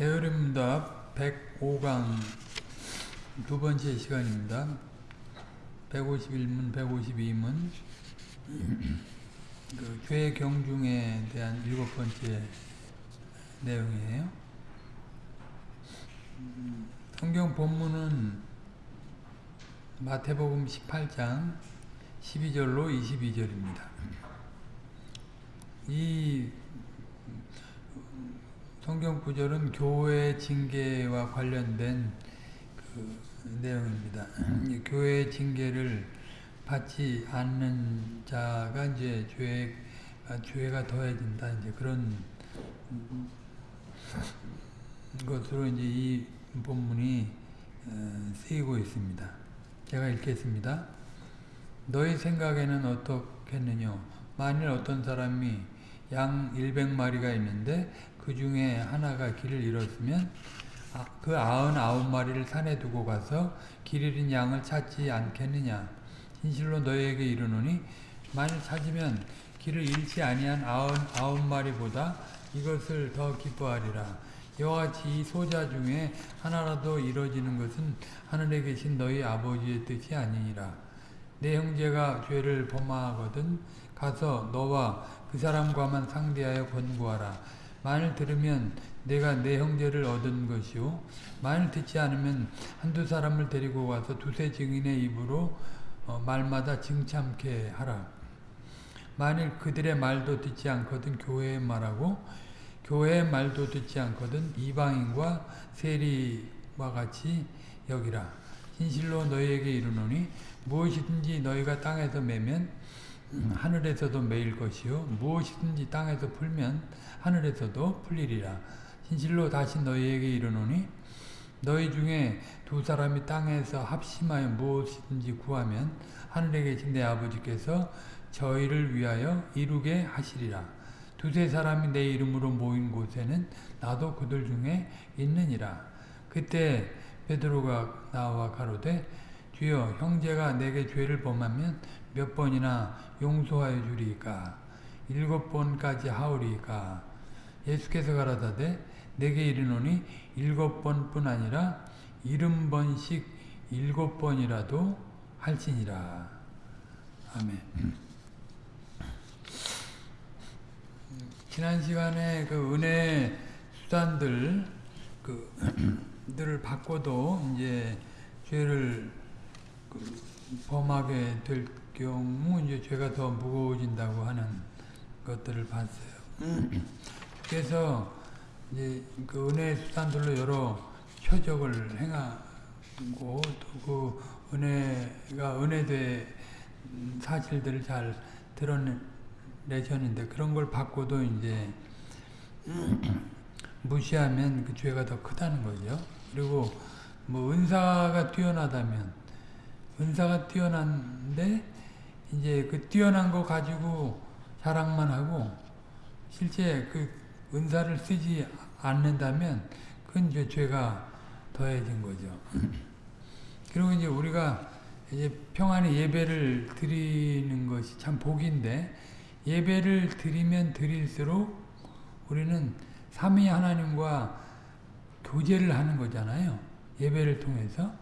게으름답 105강 두 번째 시간입니다. 151문, 152문 그 죄 경중에 대한 일곱 번째 내용이에요. 성경 본문은 마태복음 18장 12절로 22절입니다. 이 성경 구절은 교회 징계와 관련된 그 내용입니다. 교회 징계를 받지 않는 자가 이제 죄 죄가 더해진다 이제 그런 것으로 이제 이 본문이 쓰이고 있습니다. 제가 읽겠습니다. 너희 생각에는 어떻겠느냐? 만일 어떤 사람이 양 100마리가 있는데 그 중에 하나가 길을 잃었으면 그 아흔 아홉 마리를 산에 두고 가서 길 잃은 양을 찾지 않겠느냐. 진실로 너희에게 이르노니 만일 찾으면 길을 잃지 아니한 아흔 아홉 마리보다 이것을 더 기뻐하리라. 이와 같이 이 소자 중에 하나라도 이뤄지는 것은 하늘에 계신 너희 아버지의 뜻이 아니니라. 내 형제가 죄를 범하거든 가서 너와 그 사람과만 상대하여 권고하라 만일 들으면 내가 내 형제를 얻은 것이요. 만일 듣지 않으면 한두 사람을 데리고 와서 두세 증인의 입으로 어, 말마다 증참케 하라. 만일 그들의 말도 듣지 않거든 교회의 말하고 교회의 말도 듣지 않거든 이방인과 세리와 같이 여기라. 진실로 너희에게 이르노니 무엇이든지 너희가 땅에서 매면 하늘에서도 매일 것이요. 무엇이든지 땅에서 풀면 하늘에서도 풀리리라. 진실로 다시 너희에게 이르노니 너희 중에 두 사람이 땅에서 합심하여 무엇이든지 구하면 하늘에 계신 내 아버지께서 저희를 위하여 이루게 하시리라. 두세 사람이 내 이름으로 모인 곳에는 나도 그들 중에 있느니라. 그때 베드로가 나와 가로되 주여 형제가 내게 죄를 범하면 몇 번이나 용서하여 주리까 일곱 번까지 하오리까 예수께서 가라사대 내게 이르노니 일곱 번뿐 아니라 일흔 번씩 일곱 번이라도 할지니라. 아멘. 지난 시간에 그 은혜 수단들 그들을 받고도 이제 죄를 그 범하게 될 경우 이제 죄가 더 무거워진다고 하는 것들을 봤어요. 그래서 이제 그 은혜 수단들로 여러 표적을 행하고 또 그 은혜가 은혜된 사실들을 잘 드러내셨는데 그런 걸 받고도 이제 무시하면 그 죄가 더 크다는 거죠. 그리고 뭐 은사가 뛰어나다면 은사가 뛰어난데 이제 그 뛰어난 거 가지고 자랑만 하고 실제 그 은사를 쓰지 않는다면 그건 이제 죄가 더해진 거죠. 그리고 이제 우리가 이제 평안의 예배를 드리는 것이 참 복인데 예배를 드리면 드릴수록 우리는 삼위 하나님과 교제를 하는 거잖아요. 예배를 통해서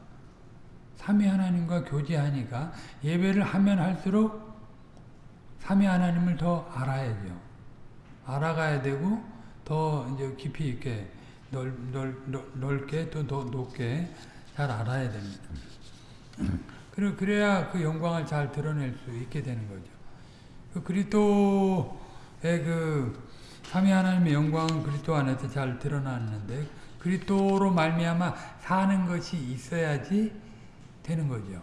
삼위 하나님과 교제하니까 예배를 하면 할수록 삼위 하나님을 더 알아야죠. 알아가야 되고 더 이제 깊이 있게 넓, 넓, 넓게 또 더 높게 잘 알아야 됩니다. 그리고 그래야 그 영광을 잘 드러낼 수 있게 되는 거죠. 그 그리스도의 그 삼위 하나님의 영광은 그리스도 안에서 잘 드러났는데 그리스도로 말미암아 사는 것이 있어야지 되는 거죠.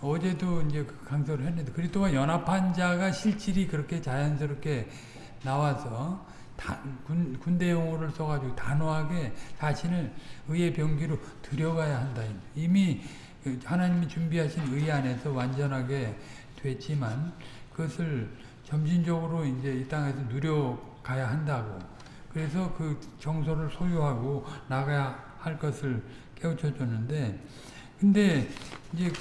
어제도 이제 그 강조를 했는데 그리스도와 연합한 자가 실질이 그렇게 자연스럽게 나와서 다, 군, 군대 용어를 써가지고 단호하게 자신을 의의 병기로 들여가야 한다. 이미 하나님이 준비하신 의 안에서 완전하게 됐지만 그것을 점진적으로 이제 이 땅에서 누려가야 한다고. 그래서 그 정서를 소유하고 나가야 할 것을 깨우쳐 줬는데, 근데 이제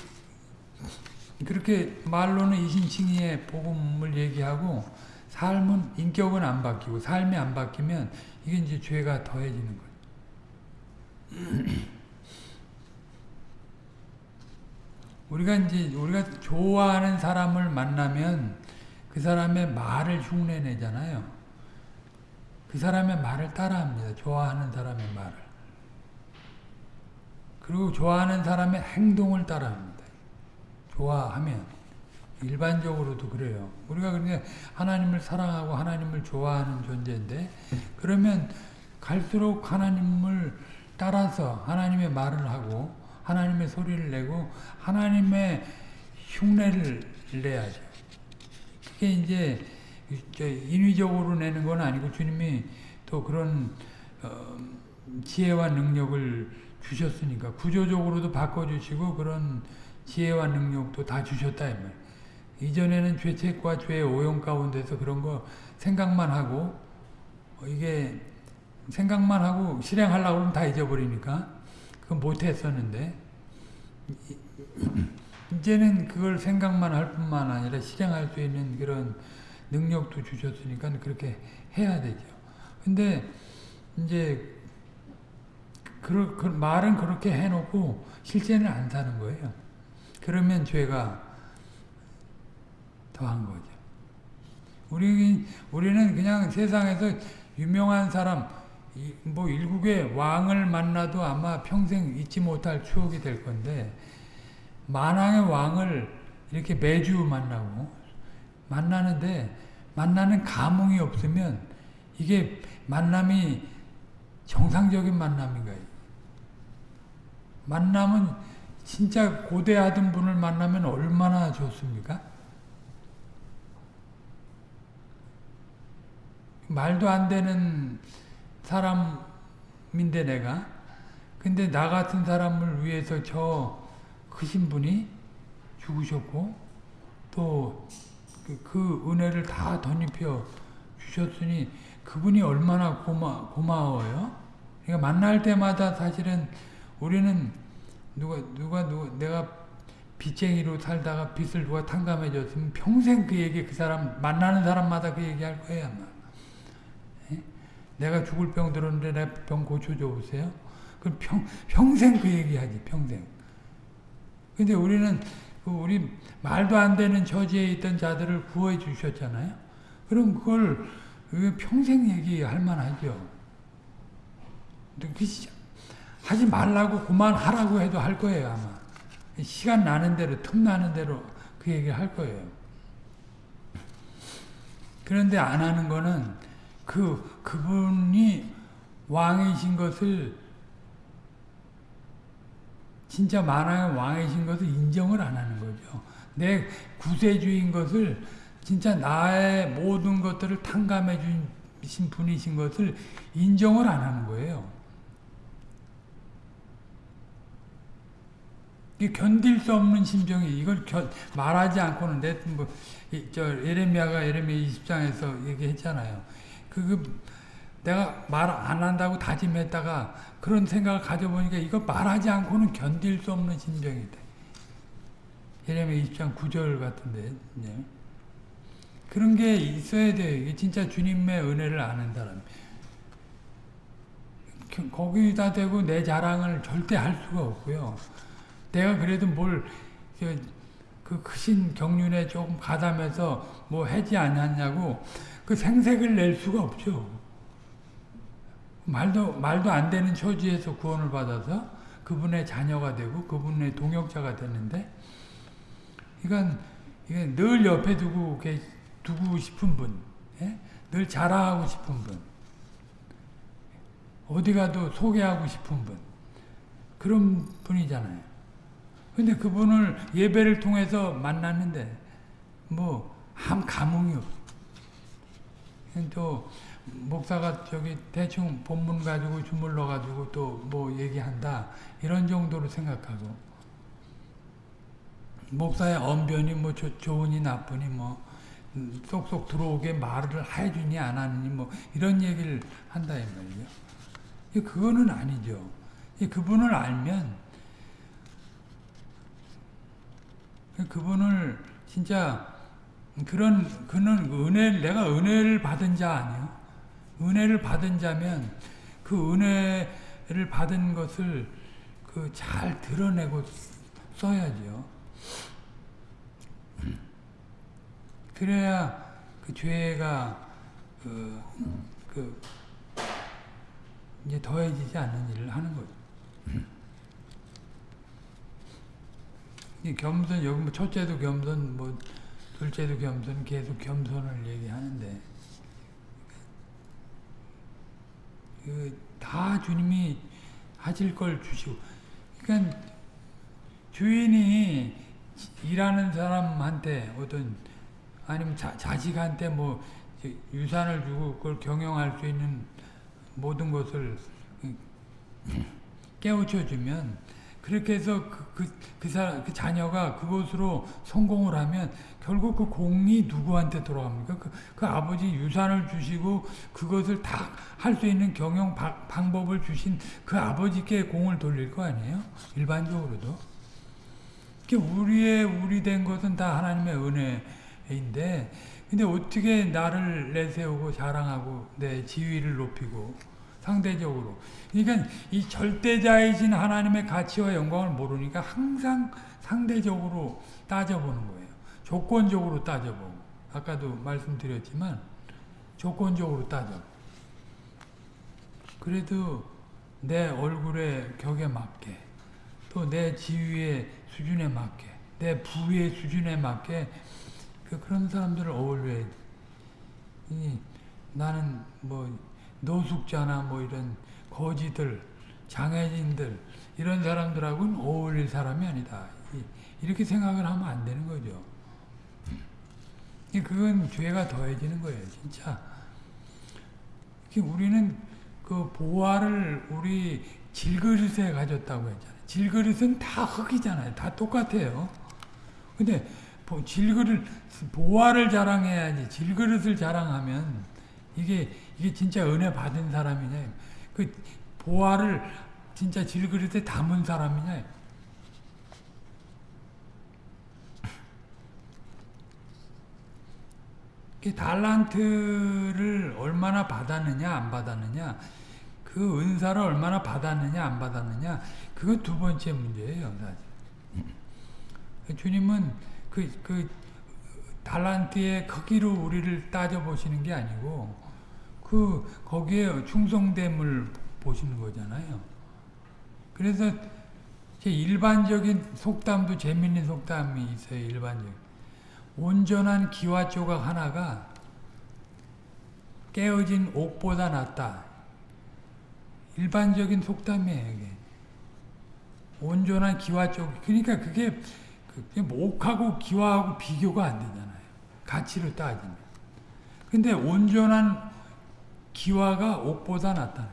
그렇게 말로는 이신칭의의 복음을 얘기하고 삶은 인격은 안 바뀌고 삶이 안 바뀌면 이게 이제 죄가 더해지는 거예요. 우리가 이제 우리가 좋아하는 사람을 만나면 그 사람의 말을 흉내내잖아요. 그 사람의 말을 따라합니다. 좋아하는 사람의 말을. 그리고 좋아하는 사람의 행동을 따라합니다. 좋아하면 일반적으로도 그래요. 우리가 그냥 하나님을 사랑하고 하나님을 좋아하는 존재인데 그러면 갈수록 하나님을 따라서 하나님의 말을 하고 하나님의 소리를 내고 하나님의 흉내를 내야죠. 그게 이제 인위적으로 내는 건 아니고 주님이 또 그런 어, 지혜와 능력을 주셨으니까 구조적으로도 바꿔주시고 그런 지혜와 능력도 다 주셨다 이 말. 이전에는 죄책과 죄의 오용 가운데서 그런 거 생각만 하고 어, 이게 생각만 하고 실행하려고 하면 다 잊어버리니까 그건 못했었는데 이제는 그걸 생각만 할 뿐만 아니라 실행할 수 있는 그런 능력도 주셨으니까 그렇게 해야 되죠. 근데 이제 그, 그 말은 그렇게 해놓고 실제는 안 사는 거예요. 그러면 죄가 더한 거죠. 우리, 우리는 그냥 세상에서 유명한 사람, 뭐 일국의 왕을 만나도 아마 평생 잊지 못할 추억이 될 건데, 만왕의 왕을 이렇게 매주 만나고, 만나는데, 만나는 감흥이 없으면, 이게 만남이 정상적인 만남인가요? 만남은 진짜 고대하던 분을 만나면 얼마나 좋습니까? 말도 안 되는 사람인데 내가 근데 나 같은 사람을 위해서 저 크신 분이 죽으셨고 또그 그 은혜를 다 덧입혀 주셨으니 그분이 얼마나 고마, 고마워요. 그러니까 만날 때마다 사실은 우리는 누가 누가 누가 내가 빚쟁이로 살다가 빚을 누가 탕감해 줬으면 평생 그 얘기 그 사람 만나는 사람마다 그 얘기 할 거예요 아마. 내가 죽을 병 들었는데 내 병 고쳐줘 보세요. 그럼 평, 평생 그 얘기하지, 평생. 근데 우리는 그 우리 말도 안 되는 처지에 있던 자들을 구해 주셨잖아요. 그럼 그걸 평생 얘기할 만하죠. 그 하지 말라고 그만하라고 해도 할 거예요, 아마. 시간 나는 대로, 틈 나는 대로 그 얘기 할 거예요. 그런데 안 하는 거는 그, 그분이 왕이신 것을 진짜 만왕의 왕이신 것을 인정을 안 하는 거죠. 내 구세주인 것을 진짜 나의 모든 것들을 탕감해 주신 분이신 것을 인정을 안 하는 거예요. 견딜 수 없는 심정이 이걸 견, 말하지 않고는 내뭐저 에레미야가 에레미야 20장에서 얘기했잖아요. 그, 그 내가 말 안 한다고 다짐했다가 그런 생각을 가져보니까 이거 말하지 않고는 견딜 수 없는 심정이다. 예레미야 20장 9절 같은데 네. 그런 게 있어야 돼요. 이게 진짜 주님의 은혜를 아는 사람. 거기다 대고 내 자랑을 절대 할 수가 없고요. 내가 그래도 뭘, 그 크신 경륜에 조금 가담해서 뭐 하지 않았냐고 그 생색을 낼 수가 없죠. 말도, 말도 안 되는 처지에서 구원을 받아서 그분의 자녀가 되고 그분의 동역자가 되는데, 이건 늘 옆에 두고, 두고 싶은 분, 예? 늘 자랑하고 싶은 분, 어디 가도 소개하고 싶은 분, 그런 분이잖아요. 근데 그분을 예배를 통해서 만났는데, 뭐, 한 감흥이 없어. 또 목사가 저기 대충 본문 가지고 주물러 가지고 또 뭐 얘기한다 이런 정도로 생각하고 목사의 언변이 뭐 조, 좋으니 나쁘니 뭐 쏙쏙 들어오게 말을 해주니 안 하느니 뭐 이런 얘기를 한다 이 말이죠. 그거는 아니죠. 그분을 알면 그분을 진짜 그런 그는 은혜 내가 은혜를 받은 자 아니요. 은혜를 받은 자면 그 은혜를 받은 것을 그 잘 드러내고 써야죠. 그래야 그 죄가 그, 그 이제 더해지지 않는 일을 하는 거죠. 이 겸손 여기 뭐 첫째도 겸손 뭐 둘째도 겸손 계속 겸손을 얘기하는데 그 다 주님이 하실 걸 주시고 그러니까 주인이 일하는 사람한테 어떤 아니면 자, 자식한테 뭐 유산을 주고 그걸 경영할 수 있는 모든 것을 깨우쳐 주면 그렇게 해서 그, 그, 그, 사람, 그 자녀가 그것으로 성공을 하면 결국 그 공이 누구한테 돌아갑니까? 그, 그 아버지 유산을 주시고 그것을 다 할 수 있는 경영 바, 방법을 주신 그 아버지께 공을 돌릴 거 아니에요? 일반적으로도. 우리의 우리 된 것은 다 하나님의 은혜인데 근데 어떻게 나를 내세우고 자랑하고 내 지위를 높이고 상대적으로 그러니까 이 절대자이신 하나님의 가치와 영광을 모르니까 항상 상대적으로 따져보는 거예요. 조건적으로 따져보고 아까도 말씀드렸지만 조건적으로 따져보고 그래도 내 얼굴의 격에 맞게 또 내 지위의 수준에 맞게 내 부의 수준에 맞게 그 그런 사람들을 어울려야 돼. 나는 뭐 노숙자나 뭐 이런 거지들, 장애인들 이런 사람들하고는 어울릴 사람이 아니다. 이렇게 생각을 하면 안 되는 거죠. 그건 죄가 더해지는 거예요, 진짜. 우리는 그 보화를 우리 질그릇에 가졌다고 했잖아요. 질그릇은 다 흙이잖아요. 다 똑같아요. 근데 질그릇, 보화를 자랑해야지 질그릇을 자랑하면 이게 이게 진짜 은혜 받은 사람이냐? 그 보화를 진짜 질그릇에 담은 사람이냐? 그 달란트를 얼마나 받았느냐 안 받았느냐? 그 은사를 얼마나 받았느냐 안 받았느냐? 그거 두 번째 문제예요 사실 주님은 그, 그 달란트의 크기로 우리를 따져보시는 게 아니고 그 거기에 충성됨을 보시는 거잖아요. 그래서 일반적인 속담도 재밌는 속담이 있어요. 일반적. 온전한 기와 조각 하나가 깨어진 옥보다 낫다. 일반적인 속담이에요. 이게. 온전한 기와 조각. 그러니까 그게 옥하고 기와하고 비교가 안 되잖아요. 가치로 따지면. 근데 온전한 기와가 옥보다 낫다.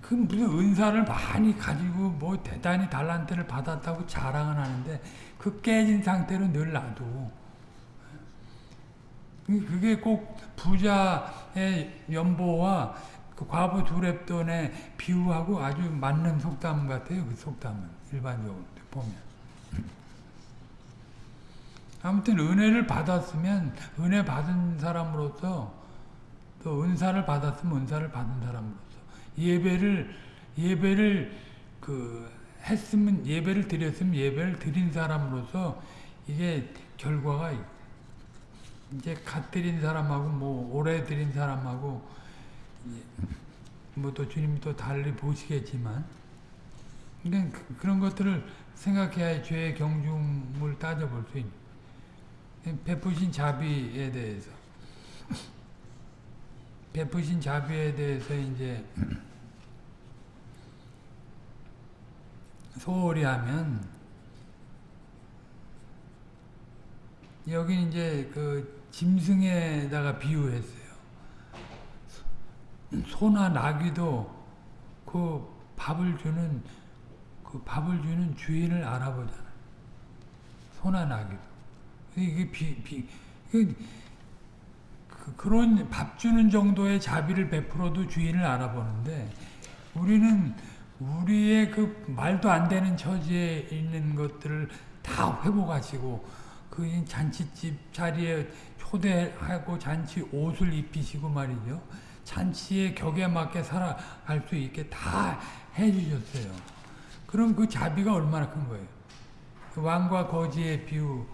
그 무슨 은사를 많이 가지고 뭐 대단히 달란트를 받았다고 자랑을 하는데 그 깨진 상태로 늘 놔두고 그게 꼭 부자의 연보와 그 과부 두랩돈의 비유하고 아주 맞는 속담 같아요. 그 속담은 일반적으로 보면. 아무튼 은혜를 받았으면 은혜 받은 사람으로서 또 은사를 받았으면 은사를 받은 사람으로서 예배를 예배를 그 했으면 예배를 드렸으면 예배를 드린 사람으로서 이게 결과가 이제 갓 드린 사람하고 뭐 오래 드린 사람하고 뭐 또 주님이 또 달리 보시겠지만 그러니까 그런 것들을 생각해야 죄의 경중을 따져볼 수 있는 베푸신 자비에 대해서 베푸신 자비에 대해서 이제 소홀히 하면 여기 이제 그 짐승에다가 비유했어요. 소나 나귀도 그 밥을 주는 그 밥을 주는 주인을 알아보잖아요. 소나 나귀도. 이게 비, 비, 그 그, 런 밥 주는 정도의 자비를 베풀어도 주인을 알아보는데 우리는 우리의 그 말도 안 되는 처지에 있는 것들을 다 회복하시고 그 잔치집 자리에 초대하고 잔치 옷을 입히시고 말이죠. 잔치의 격에 맞게 살아갈 수 있게 다 해주셨어요. 그럼 그 자비가 얼마나 큰 거예요. 그 왕과 거지의 비유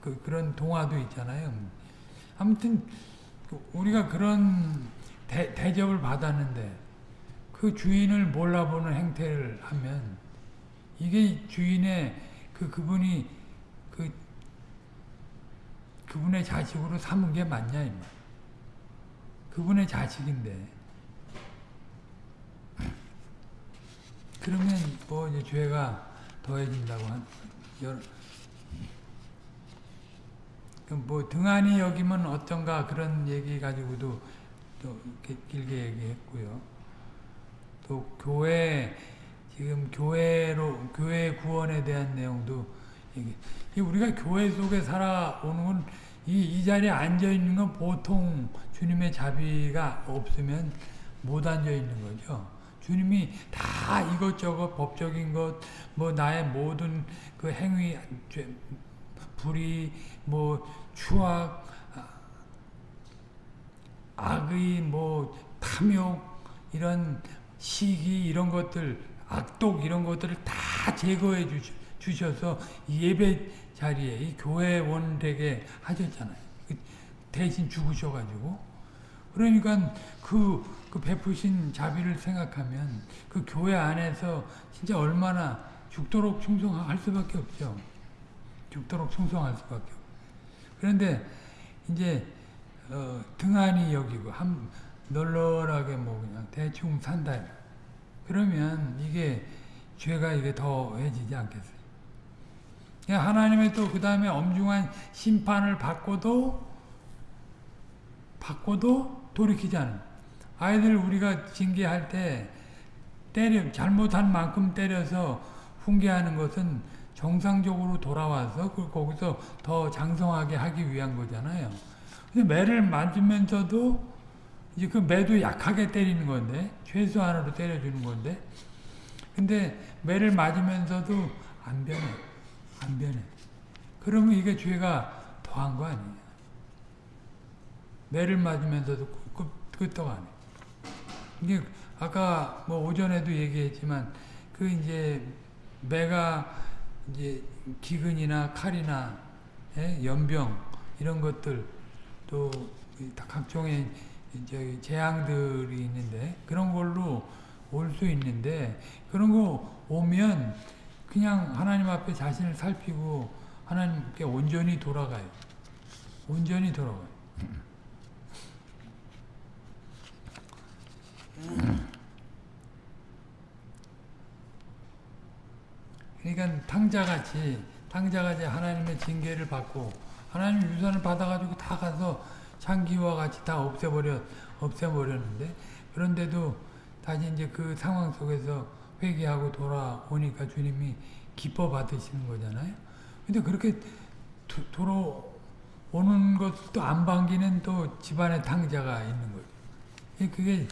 그, 그런 동화도 있잖아요. 아무튼 그 우리가 그런 대, 대접을 받았는데 그 주인을 몰라보는 행태를 하면 이게 주인의 그 그분이 그 그분의 자식으로 삼은 게 맞냐 이 말. 그분의 자식인데 그러면 뭐 이제 죄가 더해진다고 한 여러 뭐 등한히 여기면 어떤가 그런 얘기 가지고도 또 길게 얘기했고요. 또 교회 지금 교회로 교회 구원에 대한 내용도 얘기. 우리가 교회 속에 살아오는 이, 이 자리에 앉아 있는 건 보통 주님의 자비가 없으면 못 앉아 있는 거죠. 주님이 다 이것저것 법적인 것, 뭐 나의 모든 그 행위, 죄, 불의, 뭐 추악, 악의, 뭐 탐욕, 이런 시기 이런 것들, 악독 이런 것들을 다 제거해 주, 주셔서 예배 자리에 이 교회원 되게 하셨잖아요. 대신 죽으셔가지고. 그러니까 그, 그 베푸신 자비를 생각하면 그 교회 안에서 진짜 얼마나 죽도록 충성할 수밖에 없죠. 죽도록 충성할 수밖에 없죠. 그런데 이제 어, 등한히 여기고 한 널널하게 뭐 그냥 대충 산다. 그러면 이게 죄가 이게 더해지지 않겠어요. 하나님의 또 그 다음에 엄중한 심판을 받고도 받고도 돌이키지 않은 아이들 우리가 징계할 때 때려 잘못한 만큼 때려서 훈계하는 것은 정상적으로 돌아와서 그 거기서 더 장성하게 하기 위한 거잖아요. 근데 매를 맞으면서도 이제 그 매도 약하게 때리는 건데 최소한으로 때려주는 건데 근데 매를 맞으면서도 안 변해 안 변해 그러면 이게 죄가 더한 거 아니에요 매를 맞으면서도 끄떡 안 해. 이게 아까 뭐 오전에도 얘기했지만 그 이제 매가 이제 기근이나 칼이나 예? 연병 이런 것들 또 각종의 이제 재앙들이 있는데 그런 걸로 올 수 있는데 그런 거 오면 그냥 하나님 앞에 자신을 살피고 하나님께 온전히 돌아가요. 온전히 돌아가요. 그러니까 탕자같이 탕자같이 하나님의 징계를 받고 하나님 유산을 받아가지고 다 가서 창기와 같이 다 없애버려 없애버렸는데 그런데도 다시 이제 그 상황 속에서 회개하고 돌아오니까 주님이 기뻐 받으시는 거잖아요. 근데 그렇게 도, 돌아오는 것도 안 반기는 또 집안의 탕자가 있는 거죠. 그게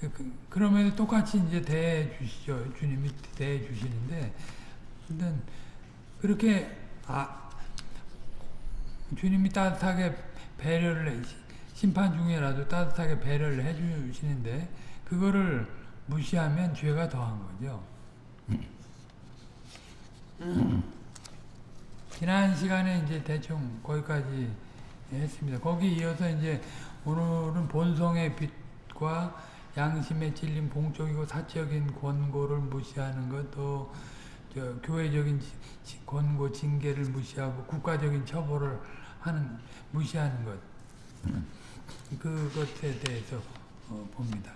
그, 그러면 똑같이 이제 대해 주시죠. 주님이 대해 주시는데 근데 그렇게 아 주님이 따뜻하게 배려를 해, 심판 중에라도 따뜻하게 배려를 해주시는데 그거를 무시하면 죄가 더한 거죠. 지난 시간에 이제 대충 거기까지 했습니다. 거기 이어서 이제 오늘은 본성의 빛과 양심에 찔린 봉적이고 사적인 권고를 무시하는 것도 저 교회적인 권고 징계를 무시하고 국가적인 처벌을 하는 무시하는 것 그것에 대해서 어, 봅니다.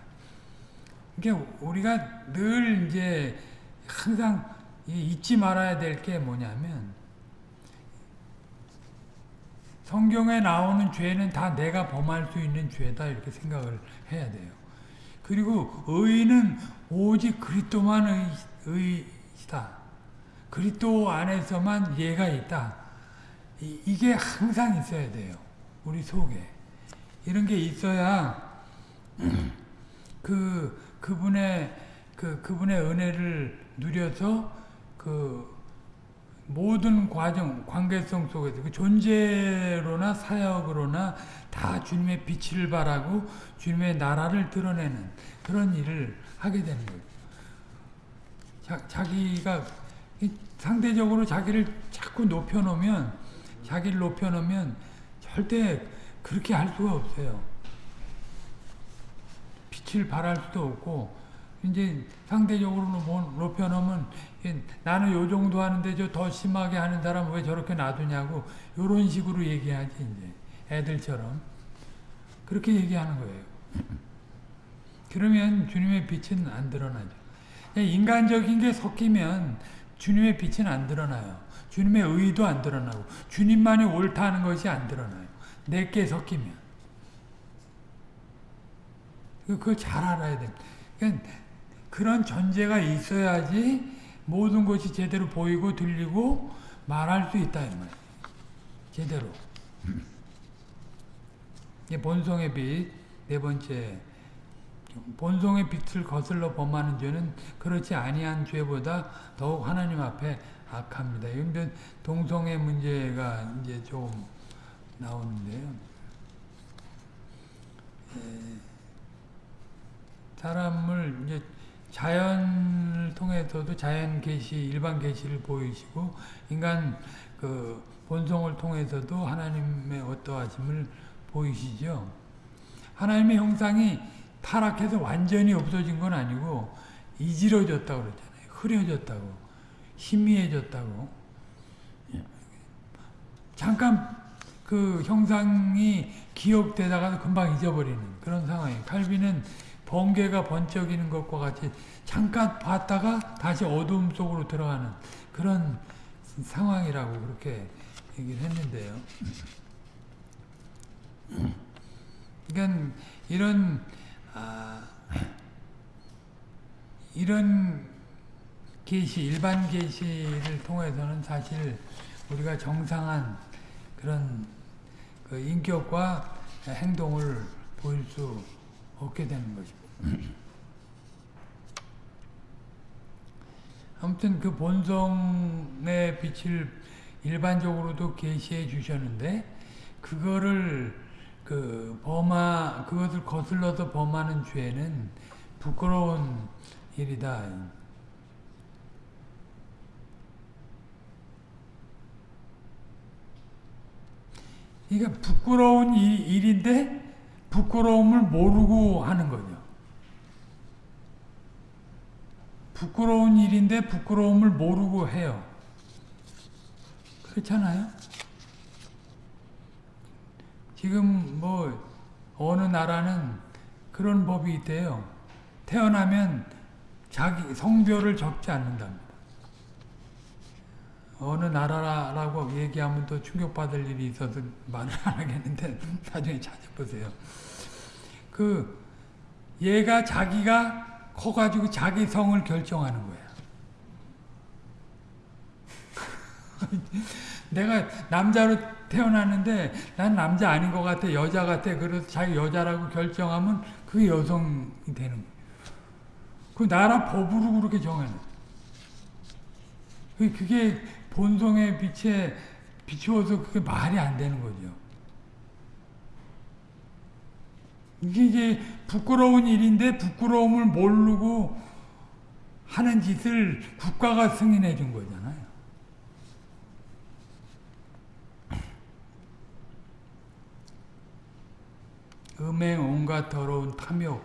이게 우리가 늘 이제 항상 잊지 말아야 될 게 뭐냐면 성경에 나오는 죄는 다 내가 범할 수 있는 죄다 이렇게 생각을 해야 돼요. 그리고 의는 오직 그리스도만 의, 의다. 그리스도 안에서만 예가 있다. 이, 게 항상 있어야 돼요. 우리 속에. 이런 게 있어야 그 그분의 그 그분의 은혜를 누려서 그 모든 과정, 관계성 속에서 그 존재로나 사역으로나 다 주님의 빛을 발하고 주님의 나라를 드러내는 그런 일을 하게 되는 거예요. 자, 자기가 상대적으로 자기를 자꾸 높여놓으면 자기를 높여놓으면 절대 그렇게 할 수가 없어요. 빛을 발할 수도 없고 이제 상대적으로 높여놓으면 나는 요 정도 하는데 저 더 심하게 하는 사람 왜 저렇게 놔두냐고 이런 식으로 얘기하지 이제 애들처럼 그렇게 얘기하는 거예요. 그러면 주님의 빛은 안 드러나죠. 인간적인 게 섞이면 주님의 빛은 안 드러나요. 주님의 의도 안 드러나고 주님만이 옳다는 것이 안 드러나요. 내게 섞이면. 그걸 잘 알아야 됩니다. 그러니까 그런 전제가 있어야지 모든 것이 제대로 보이고 들리고 말할 수 있다. 제대로. 본성의 빛, 네 번째. 본성의 빛을 거슬러 범하는 죄는 그렇지 아니한 죄보다 더욱 하나님 앞에 악합니다. 이건 동성애 문제가 이제 좀 나오는데요. 사람을 이제 자연을 통해서도 자연 계시, 일반 계시를 보이시고 인간 그 본성을 통해서도 하나님의 어떠하심을 보이시죠. 하나님의 형상이 타락해서 완전히 없어진 건 아니고 이지러졌다고 그러잖아요. 흐려졌다고. 희미해졌다고. 잠깐 그 형상이 기억되다가 금방 잊어버리는 그런 상황이에요. 칼빈은 번개가 번쩍이는 것과 같이 잠깐 봤다가 다시 어두움 속으로 들어가는 그런 상황이라고 그렇게 얘기를 했는데요. 그러니까 이런 아, 이런 계시, 일반 계시를 통해서는 사실 우리가 정상한 그런 그 인격과 행동을 보일 수 없게 되는 것입니다. 아무튼 그 본성의 빛을 일반적으로도 계시해 주셨는데 그거를 그 범하 그것을 거슬러서 범하는 죄는 부끄러운 일이다. 그러니까 부끄러운 일 인데 부끄러움을 모르고 하는 거죠. 부끄러운 일인데 부끄러움을 모르고 해요. 그렇잖아요? 지금 뭐 어느 나라는 그런 법이 있대요. 태어나면 자기 성별을 적지 않는답니다. 어느 나라라고 얘기하면 또 충격받을 일이 있어서 말을 안 하겠는데 나중에 찾아보세요. 그 얘가 자기가 커가지고 자기 성을 결정하는 거야. 내가 남자로 태어났는데 난 남자 아닌 것 같아 여자 같아 그래서 자기 여자라고 결정하면 그게 여성이 되는 거야. 그 나라 법으로 그렇게 정해놔. 그게 본성의 빛에 비추어서 그게 말이 안 되는 거죠. 이게 이제 부끄러운 일인데 부끄러움을 모르고 하는 짓을 국가가 승인해 준 거잖아요. 음행, 온갖 더러운 탐욕,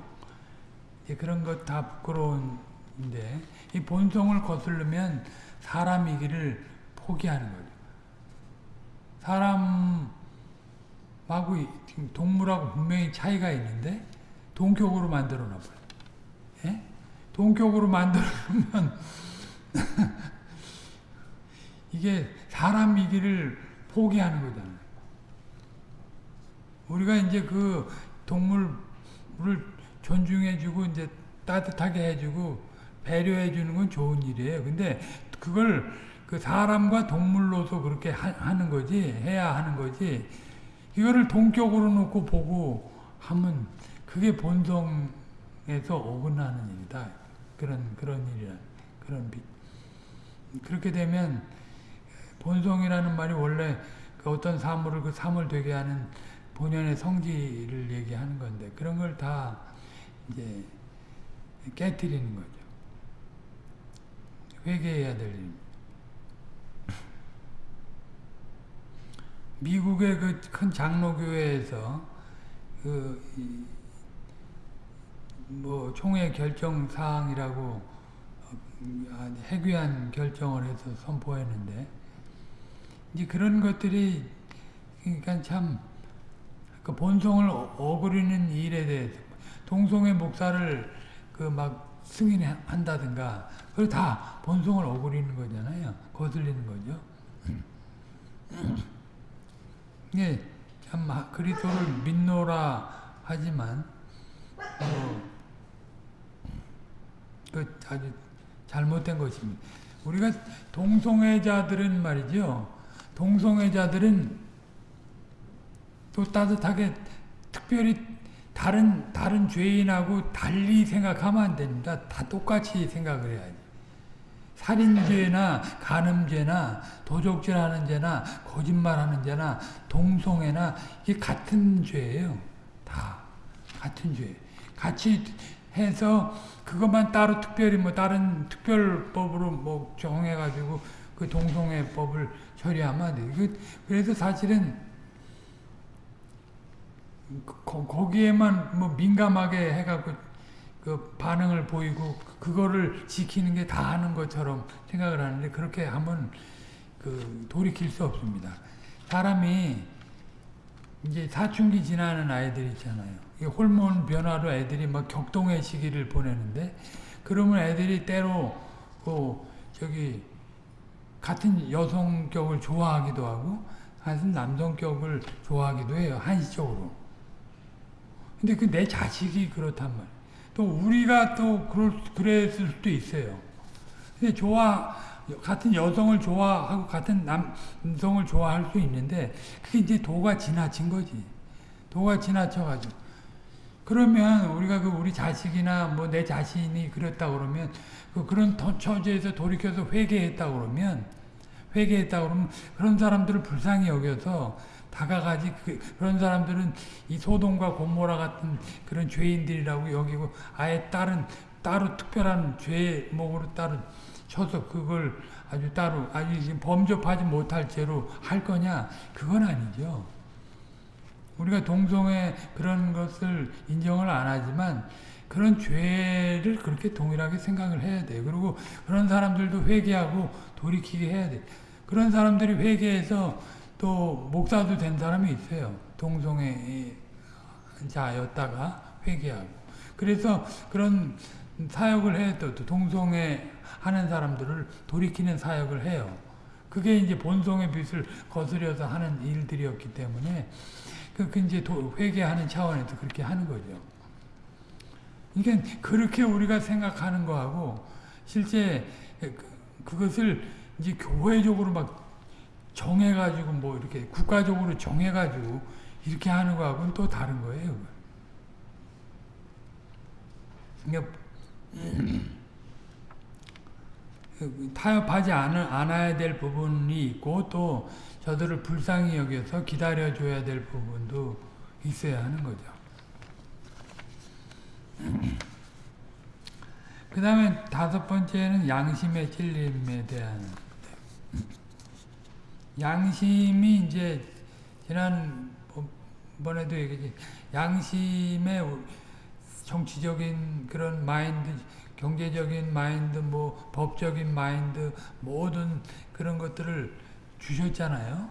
그런 것 다 부끄러운데, 이 본성을 거슬르면 사람이기를 포기하는 거죠. 사람하고 동물하고 분명히 차이가 있는데 동격으로 만들어 놔버려. 예? 동격으로 만들어 놓으면 이게 사람이기를 포기하는 거잖아요. 우리가 이제 그 동물을 존중해주고 이제 따뜻하게 해주고 배려해주는 건 좋은 일이에요. 근데 그걸 그 사람과 동물로서 그렇게 하, 는 거지 해야 하는 거지 이거를 동격으로 놓고 보고 하면 그게 본성에서 어긋나는 일이다 그런 그런 일이야 그런 빛 그렇게 되면 본성이라는 말이 원래 그 어떤 사물을 그 사물 되게 하는 본연의 성질을 얘기하는 건데 그런 걸 다 이제 깨뜨리는 거죠. 회개해야 될 일입니다. 미국의 그 큰 장로교회에서 그 뭐 총회 결정 사항이라고 해귀한 결정을 해서 선포했는데 이제 그런 것들이 그러니까 참 그 본성을 어그리는 일에 대해서 동성애 목사를 그 막 승인한다든가 그걸 다 본성을 어그리는 거잖아요. 거슬리는 거죠. 예, 참 그리스도를 믿노라 하지만 뭐, 그 아주 잘못된 것입니다. 우리가 동성애자들은 말이죠. 동성애자들은 또 따뜻하게 특별히 다른 다른 죄인하고 달리 생각하면 안 됩니다. 다 똑같이 생각을 해야지. 살인죄나 간음죄나 도적질하는 죄나 거짓말하는 죄나 동성애나 이게 같은 죄예요. 다 같은 죄. 같이 해서 그것만 따로 특별히 뭐 다른 특별법으로 뭐 정해가지고 그 동성애법을 처리하면 안 돼. 그 그래서 사실은 거, 거기에만 뭐 민감하게 해갖고 그 반응을 보이고 그거를 지키는 게 다 하는 것처럼 생각을 하는데 그렇게 하면 그 돌이킬 수 없습니다. 사람이 이제 사춘기 지나는 아이들 있잖아요. 호르몬 변화로 애들이 막 격동의 시기를 보내는데 그러면 애들이 때로 그 저기 같은 여성격을 좋아하기도 하고 같은 남성격을 좋아하기도 해요. 한시적으로. 근데 그 내 자식이 그렇단 말이에요. 또 우리가 또 그럴, 그랬을 수도 있어요. 근데 좋아, 같은 여성을 좋아하고 같은 남성을 좋아할 수 있는데 그게 이제 도가 지나친 거지. 도가 지나쳐가지고. 그러면 우리가 그 우리 자식이나 뭐 내 자신이 그랬다 그러면 그 그런 처지에서 돌이켜서 회개했다 그러면 회개했다 그러면 그런 사람들을 불쌍히 여겨서 다가가지 그, 런 사람들은 이 소돔과 곰모라 같은 그런 죄인들이라고 여기고 아예 다른 따로 특별한 죄목으로 따로 쳐서 그걸 아주 따로 아주 범접하지 못할 죄로 할 거냐 그건 아니죠. 우리가 동성애 그런 것을 인정을 안 하지만 그런 죄를 그렇게 동일하게 생각을 해야 돼. 그리고 그런 사람들도 회개하고 돌이키게 해야 돼. 그런 사람들이 회개해서 또 목사도 된 사람이 있어요. 동성애자였다가 회개하고. 그래서 그런 사역을 해, 또 동성애 하는 사람들을 돌이키는 사역을 해요. 그게 이제 본성의 빛을 거스려서 하는 일들이었기 때문에 그, 그 이제 회개하는 차원에서 그렇게 하는 거죠. 그러니까 그렇게 우리가 생각하는 거하고 실제 그, 그것을 이제 교회적으로 막 정해가지고 뭐 이렇게 국가적으로 정해가지고 이렇게 하는 거하고는 또 다른 거예요. 그러니까 타협하지 않아야 될 부분이 있고 또 저들을 불쌍히 여겨서 기다려줘야 될 부분도 있어야 하는 거죠. 그 다음에 다섯 번째는 양심의 찔림에 대한 양심이 이제 지난번에도 얘기했지 양심의 정치적인 그런 마인드, 경제적인 마인드, 뭐 법적인 마인드 모든 그런 것들을 주셨잖아요.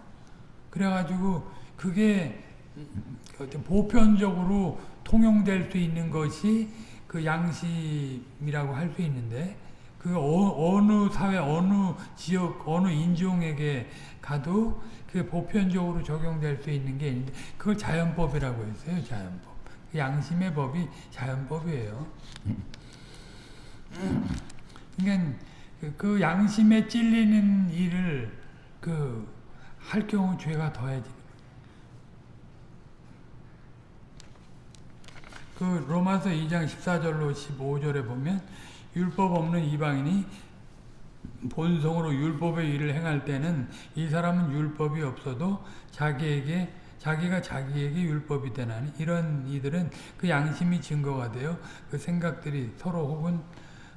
그래가지고 그게 보편적으로 통용될 수 있는 것이 그 양심이라고 할 수 있는데 그 어, 느 사회 어느 지역 어느 인종에게 가도 그 보편적으로 적용될 수 있는 게 있는데 그걸 자연법이라고 했어요. 자연법. 그 양심의 법이 자연법이에요. 그러니까 그 양심에 찔리는 일을 그 할 경우 죄가 더해지. 그 로마서 2장 14절로 15절에 보면 율법 없는 이방인이 본성으로 율법의 일을 행할 때는 이 사람은 율법이 없어도 자기에게 자기가 자기에게 율법이 되나니 이런 이들은 그 양심이 증거가 되어 그 생각들이 서로 혹은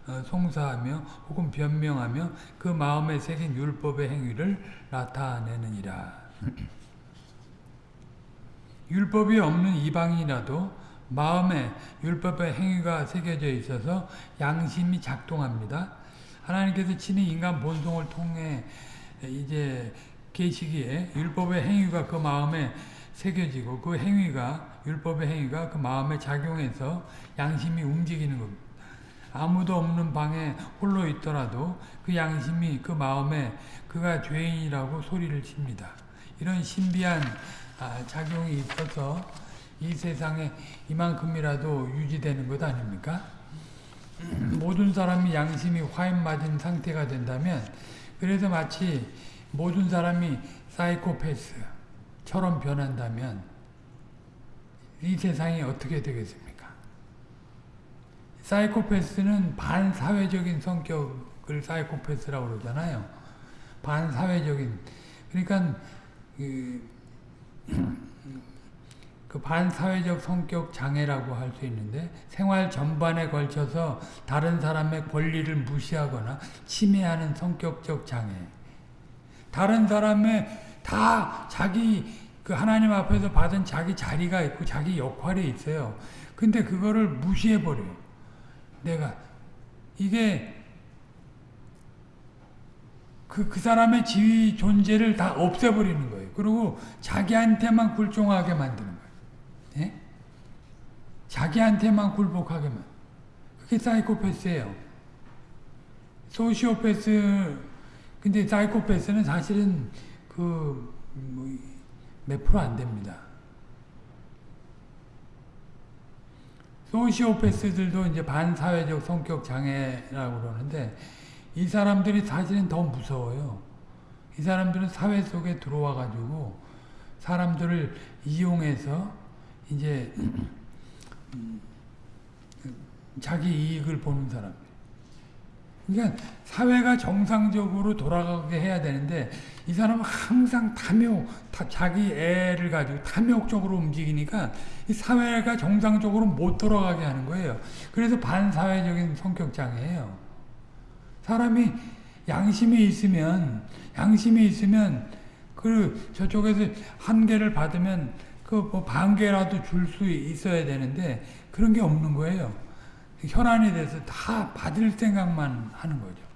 어, 송사하며 혹은 변명하며 그 마음에 새긴 율법의 행위를 나타내느니라. 율법이 없는 이방이라도 마음에 율법의 행위가 새겨져 있어서 양심이 작동합니다. 하나님께서 친히 인간 본성을 통해 이제 계시기에 율법의 행위가 그 마음에 새겨지고 그 행위가 율법의 행위가 그 마음에 작용해서 양심이 움직이는 겁니다. 아무도 없는 방에 홀로 있더라도 그 양심이 그 마음에 그가 죄인이라고 소리를 칩니다. 이런 신비한 아, 작용이 있어서 이 세상에 이만큼이라도 유지되는 것 아닙니까? 모든 사람이 양심이 화인 맞은 상태가 된다면 그래서 마치 모든 사람이 사이코패스처럼 변한다면 이 세상이 어떻게 되겠습니까? 사이코패스는 반사회적인 성격을 사이코패스라고 그러잖아요. 반사회적인 그러니까 그, 그 반사회적 성격 장애라고 할 수 있는데 생활 전반에 걸쳐서 다른 사람의 권리를 무시하거나 침해하는 성격적 장애. 다른 사람의 다 자기 그 하나님 앞에서 받은 자기 자리가 있고 자기 역할이 있어요. 근데 그거를 무시해 버려요. 내가 이게 그, 그 사람의 지위 존재를 다 없애버리는 거예요. 그리고 자기한테만 굴종하게 만드는 거예요. 예? 자기한테만 굴복하게만. 그게 사이코패스예요. 소시오패스, 근데 사이코패스는 사실은 그, 뭐, 몇 프로 안 됩니다. 소시오패스들도 이제 반사회적 성격 장애라고 그러는데, 이 사람들이 사실은 더 무서워요. 이 사람들은 사회 속에 들어와 가지고 사람들을 이용해서 이제 자기 이익을 보는 사람. 그러니까 사회가 정상적으로 돌아가게 해야 되는데 이 사람은 항상 탐욕, 자기 애를 가지고 탐욕적으로 움직이니까 이 사회가 정상적으로 못 돌아가게 하는 거예요. 그래서 반사회적인 성격 장애예요. 사람이 양심이 있으면 양심이 있으면 그 저쪽에서 한 개를 받으면 그뭐 반 개라도 줄 수 있어야 되는데 그런 게 없는 거예요. 혈안이 돼서 다 받을 생각만 하는 거죠.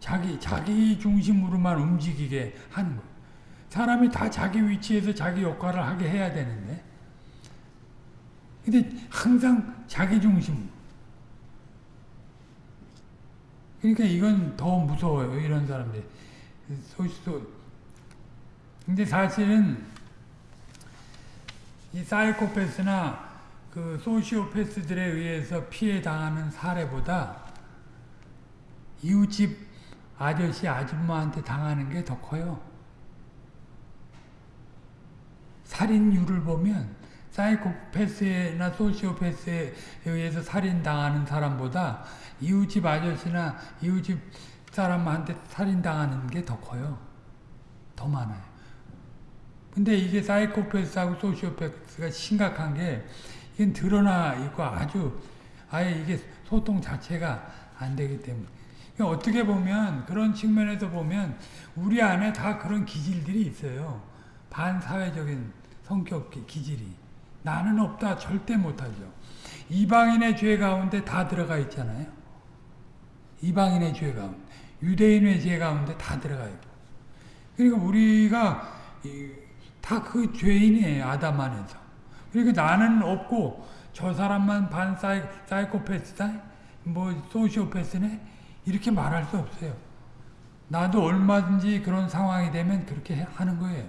자기 자기 중심으로만 움직이게 하는 거예요. 사람이 다 자기 위치에서 자기 역할을 하게 해야 되는데 근데 항상 자기 중심 그러니까 이건 더 무서워요. 이런 사람들이. 소시소. 근데 사실은 이 사이코패스나 그 소시오패스들에 의해서 피해 당하는 사례보다 이웃집 아저씨 아줌마한테 당하는 게 더 커요. 살인율을 보면 사이코패스나 소시오패스에 의해서 살인당하는 사람보다 이웃집 아저씨나 이웃집 사람한테 살인당하는 게 더 커요. 더 많아요. 근데 이게 사이코패스하고 소시오패스가 심각한 게 이건 드러나 있고 아주 아예 이게 소통 자체가 안 되기 때문에 그러니까 어떻게 보면 그런 측면에서 보면 우리 안에 다 그런 기질들이 있어요. 반사회적인 성격 기질이 나는 없다 절대 못하죠. 이방인의 죄 가운데 다 들어가 있잖아요. 이방인의 죄 가운데, 유대인의 죄 가운데 다 들어가 있고. 그러니까 우리가 다 그 죄인이에요. 아담 안에서. 그러니까 나는 없고 저 사람만 반 사이, 사이코패스다? 뭐 소시오패스네? 이렇게 말할 수 없어요. 나도 얼마든지 그런 상황이 되면 그렇게 하는 거예요.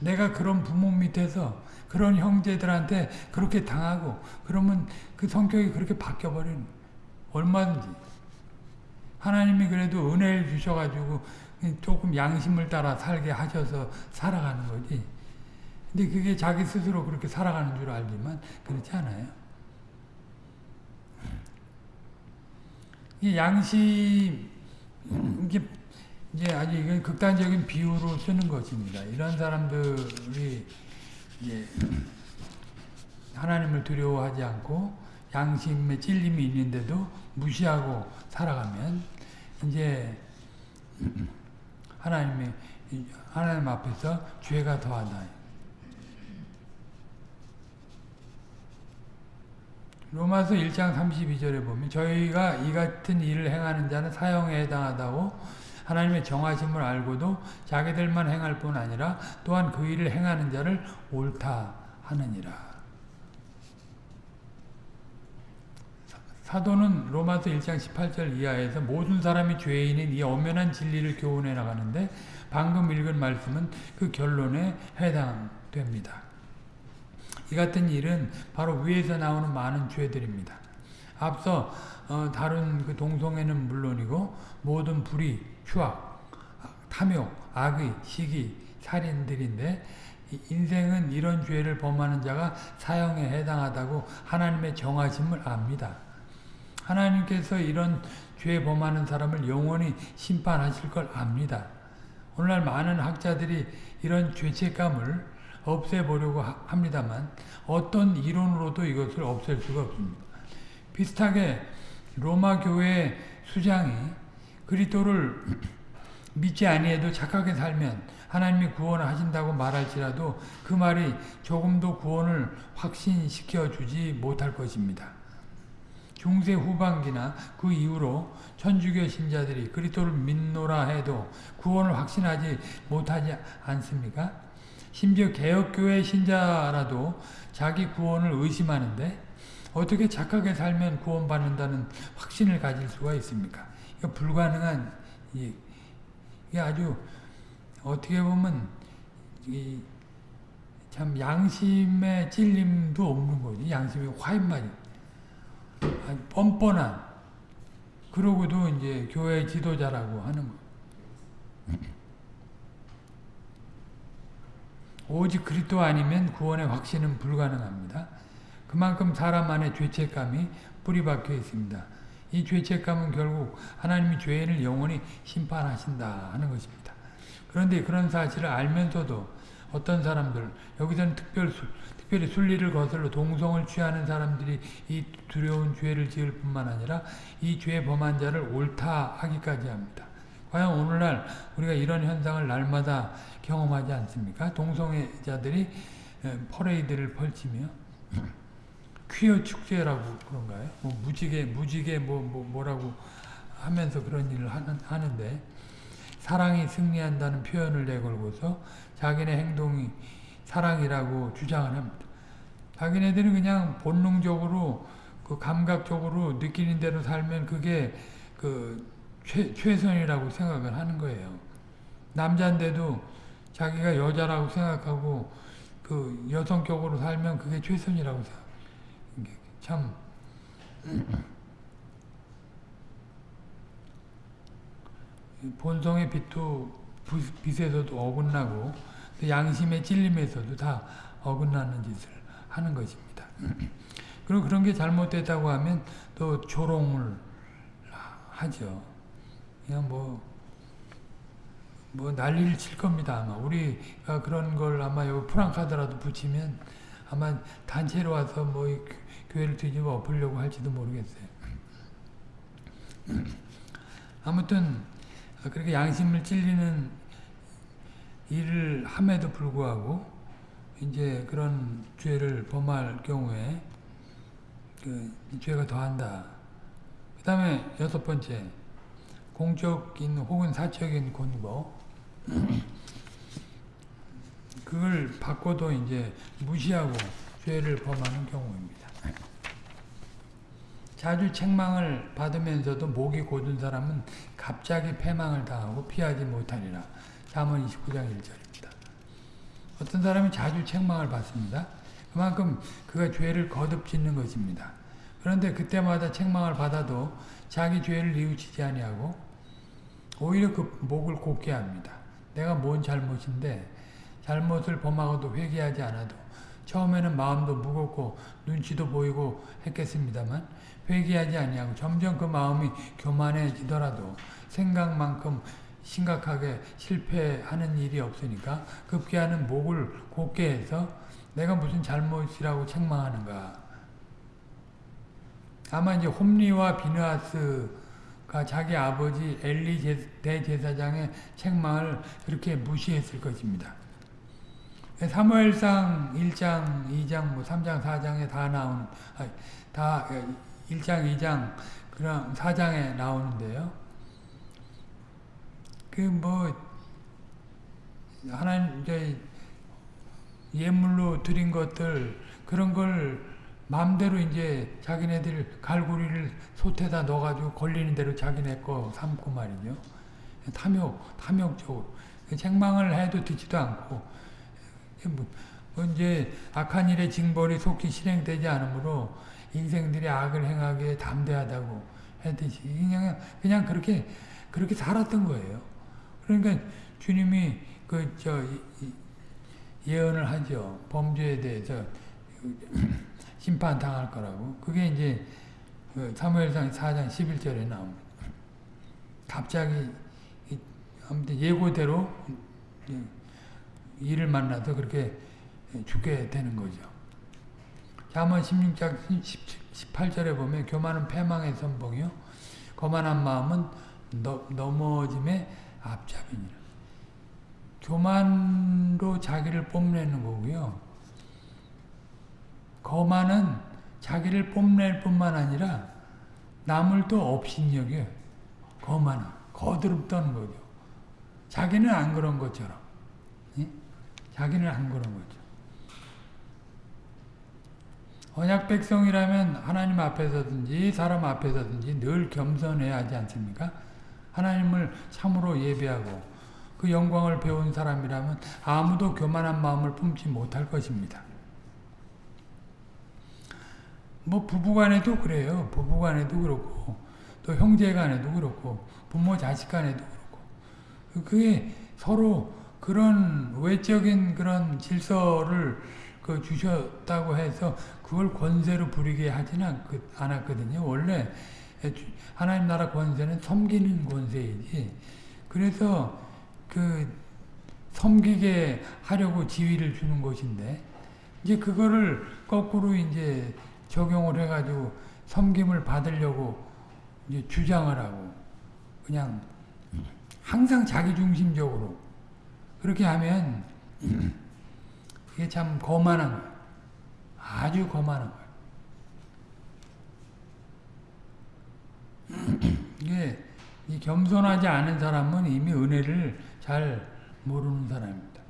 내가 그런 부모 밑에서 그런 형제들한테 그렇게 당하고 그러면 그 성격이 그렇게 바뀌어버리는 얼마든지 하나님이 그래도 은혜를 주셔가지고 조금 양심을 따라 살게 하셔서 살아가는 거지. 근데 그게 자기 스스로 그렇게 살아가는 줄 알지만 그렇지 않아요. 이 양심 이게 이제 아주 이건 극단적인 비유로 쓰는 것입니다. 이런 사람들이 이제 하나님을 두려워하지 않고 양심에 찔림이 있는데도 무시하고 살아가면 이제 하나님의 하나님 앞에서 죄가 더하다. 로마서 1장 32절에 보면 저희가 이 같은 일을 행하는 자는 사형에 해당하다고 하나님의 정하심을 알고도 자기들만 행할 뿐 아니라 또한 그 일을 행하는 자를 옳다 하느니라. 사도는 로마서 1장 18절 이하에서 모든 사람이 죄인인 이 엄연한 진리를 교훈해 나가는데 방금 읽은 말씀은 그 결론에 해당됩니다. 이 같은 일은 바로 위에서 나오는 많은 죄들입니다. 앞서 어, 다룬 그 동성애는 물론이고 모든 불의, 추악, 탐욕, 악의, 시기, 살인들인데 인생은 이런 죄를 범하는 자가 사형에 해당하다고 하나님의 정하심을 압니다. 하나님께서 이런 죄 범하는 사람을 영원히 심판하실 걸 압니다. 오늘날 많은 학자들이 이런 죄책감을 없애보려고 합니다만 어떤 이론으로도 이것을 없앨 수가 없습니다. 비슷하게 로마 교회 수장이 그리스도를 믿지 아니해도 착하게 살면 하나님이 구원을 하신다고 말할지라도 그 말이 조금도 구원을 확신시켜 주지 못할 것입니다. 중세 후반기나 그 이후로 천주교 신자들이 그리스도를 믿노라 해도 구원을 확신하지 못하지 않습니까? 심지어 개혁교회 신자라도 자기 구원을 의심하는데 어떻게 착하게 살면 구원받는다는 확신을 가질 수가 있습니까? 이거 불가능한 이게 아주 어떻게 보면 참 양심의 찔림도 없는 거지. 양심의 화인 말이 뻔뻔한 그러고도 이제 교회 지도자라고 하는 거. 오직 그리스도 아니면 구원의 확신은 불가능합니다. 그만큼 사람 안에 죄책감이 뿌리박혀 있습니다. 이 죄책감은 결국 하나님이 죄인을 영원히 심판하신다 하는 것입니다. 그런데 그런 사실을 알면서도 어떤 사람들, 여기서는 특별, 특별히 순리를 거슬러 동성을 취하는 사람들이 이 두려운 죄를 지을 뿐만 아니라 이 죄 범한 자를 옳다 하기까지 합니다. 과연 오늘날 우리가 이런 현상을 날마다 경험하지 않습니까? 동성애자들이 퍼레이드를 펼치며 퀴어 축제라고 그런가요? 뭐 무지개 무지개 뭐, 뭐 뭐라고 하면서 그런 일을 하는, 하는데 사랑이 승리한다는 표현을 내걸고서 자기네 행동이 사랑이라고 주장을 합니다. 자기네들은 그냥 본능적으로 그 감각적으로 느끼는 대로 살면 그게 그 최, 최선이라고 생각을 하는 거예요. 남자인데도 자기가 여자라고 생각하고 그 여성격으로 살면 그게 최선이라고 생각. 참 본성의 빛도 빛에서도 어긋나고 양심의 찔림에서도 다 어긋나는 짓을 하는 것입니다. 그리고 그런 게 잘못됐다고 하면 또 조롱을 하죠. 그냥 뭐, 뭐 난리를 칠 겁니다. 아마 우리가 그런 걸 아마 여기 프랑카드라도 붙이면 아마 단체로 와서 뭐 교회를 뒤집어 엎으려고 할지도 모르겠어요. 아무튼 그렇게 양심을 찔리는 일을 함에도 불구하고 이제 그런 죄를 범할 경우에 그 죄가 더한다. 그 다음에 여섯 번째 공적인 혹은 사적인 권고 그걸 받고도 이제 무시하고 죄를 범하는 경우입니다. 자주 책망을 받으면서도 목이 고든 사람은 갑자기 패망을 당하고 피하지 못하리라. 잠언 29장 1절입니다. 어떤 사람이 자주 책망을 받습니다. 그만큼 그가 죄를 거듭 짓는 것입니다. 그런데 그때마다 책망을 받아도 자기 죄를 뉘우치지 아니하고 오히려 그 목을 곱게 합니다. 내가 뭔 잘못인데 잘못을 범하고도 회개하지 않아도 처음에는 마음도 무겁고 눈치도 보이고 했겠습니다만 회개하지 아니하고 점점 그 마음이 교만해지더라도 생각만큼 심각하게 실패하는 일이 없으니까 급기야는 목을 곧게 해서 내가 무슨 잘못이라고 책망하는가. 아마 이제 홈리와 비느하스가 자기 아버지 엘리 대제사장의 책망을 그렇게 무시했을 것입니다. 사무엘상 1장, 2장, 뭐 3장, 4장에 다 나오는, 다 1장, 2장, 그럼 4장에 나오는데요. 그 뭐, 하나님, 이제 예물로 드린 것들, 그런 걸 마음대로 이제 자기네들 갈고리를 솥에다 넣어가지고 걸리는 대로 자기네 거 삼고 말이죠. 탐욕, 탐욕적으로. 책망을 해도 듣지도 않고, 뭐 이제 악한 일의 징벌이 속히 실행되지 않으므로 인생들이 악을 행하기에 담대하다고 했듯이 그냥 그냥 그렇게 그렇게 살았던 거예요. 그러니까 주님이 그 저 예언을 하죠. 범죄에 대해서 심판 당할 거라고. 그게 이제 사무엘상 4장 11절에 나옵니다. 갑자기 아무튼 예고대로 일을 만나서 그렇게 죽게 되는 거죠. 잠언 16장 18절에 보면 교만은 패망의 선봉이요 거만한 마음은 너, 넘어짐의 앞잡이니라. 교만로 자기를 뽐내는 거고요. 거만은 자기를 뽐낼 뿐만 아니라 남을 또 업신여겨 거만은 거드럽다는 거죠. 자기는 안 그런 것처럼 예? 자기는 안 그런 거죠. 언약 백성이라면 하나님 앞에서든지 사람 앞에서든지 늘 겸손해야 하지 않습니까? 하나님을 참으로 예배하고 그 영광을 배운 사람이라면 아무도 교만한 마음을 품지 못할 것입니다. 뭐 부부간에도 그래요. 부부간에도 그렇고 또 형제간에도 그렇고 부모 자식간에도 그렇고 그게 서로 그런 외적인 그런 질서를 그 주셨다고 해서 그걸 권세로 부리게 하지는 않았거든요. 원래 하나님 나라 권세는 섬기는 권세이지. 그래서 그 섬기게 하려고 지위를 주는 것인데 이제 그거를 거꾸로 이제 적용을 해가지고 섬김을 받으려고 이제 주장을 하고 그냥 항상 자기중심적으로 그렇게 하면 이게 참 거만한 거예요. 아주 거만한 거예요. 이게 이 겸손하지 않은 사람은 이미 은혜를 잘 모르는 사람입니다.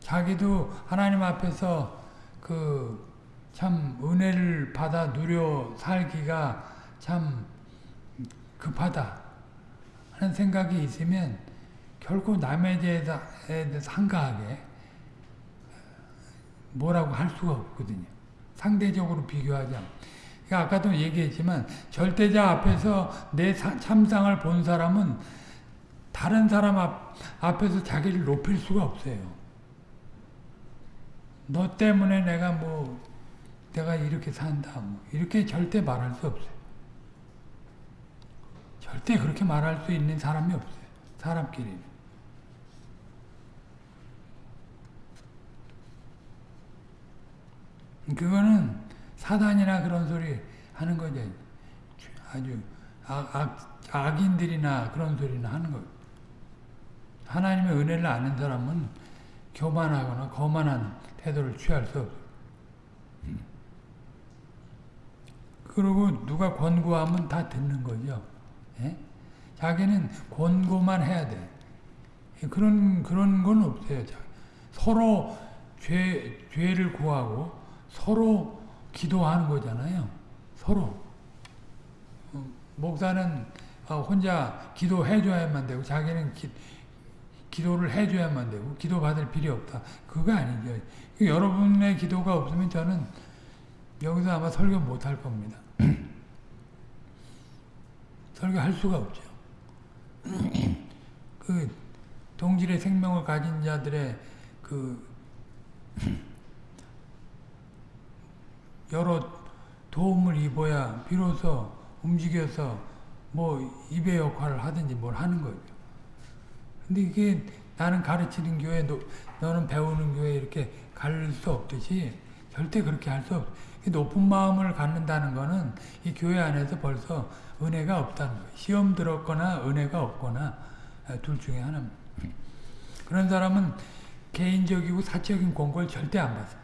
자기도 하나님 앞에서 그 참 은혜를 받아 누려 살기가 참 급하다 하는 생각이 있으면 결코 남에 대해서 한가하게 뭐라고 할 수가 없거든요. 상대적으로 비교하자. 그러니까 아까도 얘기했지만 절대자 앞에서 내 참상을 본 사람은 다른 사람 앞, 앞에서 자기를 높일 수가 없어요. 너 때문에 내가 뭐 내가 이렇게 산다 뭐 이렇게 절대 말할 수 없어요. 절대 그렇게 말할 수 있는 사람이 없어요. 사람끼리는. 그거는 사단이나 그런 소리 하는 거죠. 아주 악, 악, 악인들이나 그런 소리나 하는 거 하나님의 은혜를 아는 사람은 교만하거나 거만한 태도를 취할 수 없어요. 그리고 누가 권고하면 다 듣는 거죠. 예? 자기는 권고만 해야 돼. 그런, 그런 건 없어요. 서로 죄, 죄를 구하고 서로 기도하는 거잖아요. 서로. 어, 목사는 어, 혼자 기도해줘야만 되고 자기는 기, 기도를 해줘야만 되고 기도받을 필요 없다. 그거 아니죠. 여러분의 기도가 없으면 저는 여기서 아마 설교 못 할 겁니다. 설교할 수가 없죠. 그 동질의 생명을 가진 자들의 그 여러 도움을 입어야 비로소 움직여서 뭐 입의 역할을 하든지 뭘 하는 거죠. 근데 이게 나는 가르치는 교회, 너, 너는 배우는 교회 이렇게 갈 수 없듯이 절대 그렇게 할 수 없. 높은 마음을 갖는다는 거는 이 교회 안에서 벌써 은혜가 없다는 거예요. 시험 들었거나 은혜가 없거나 둘 중에 하나입니다. 그런 사람은 개인적이고 사적인 권고를 절대 안 받아요.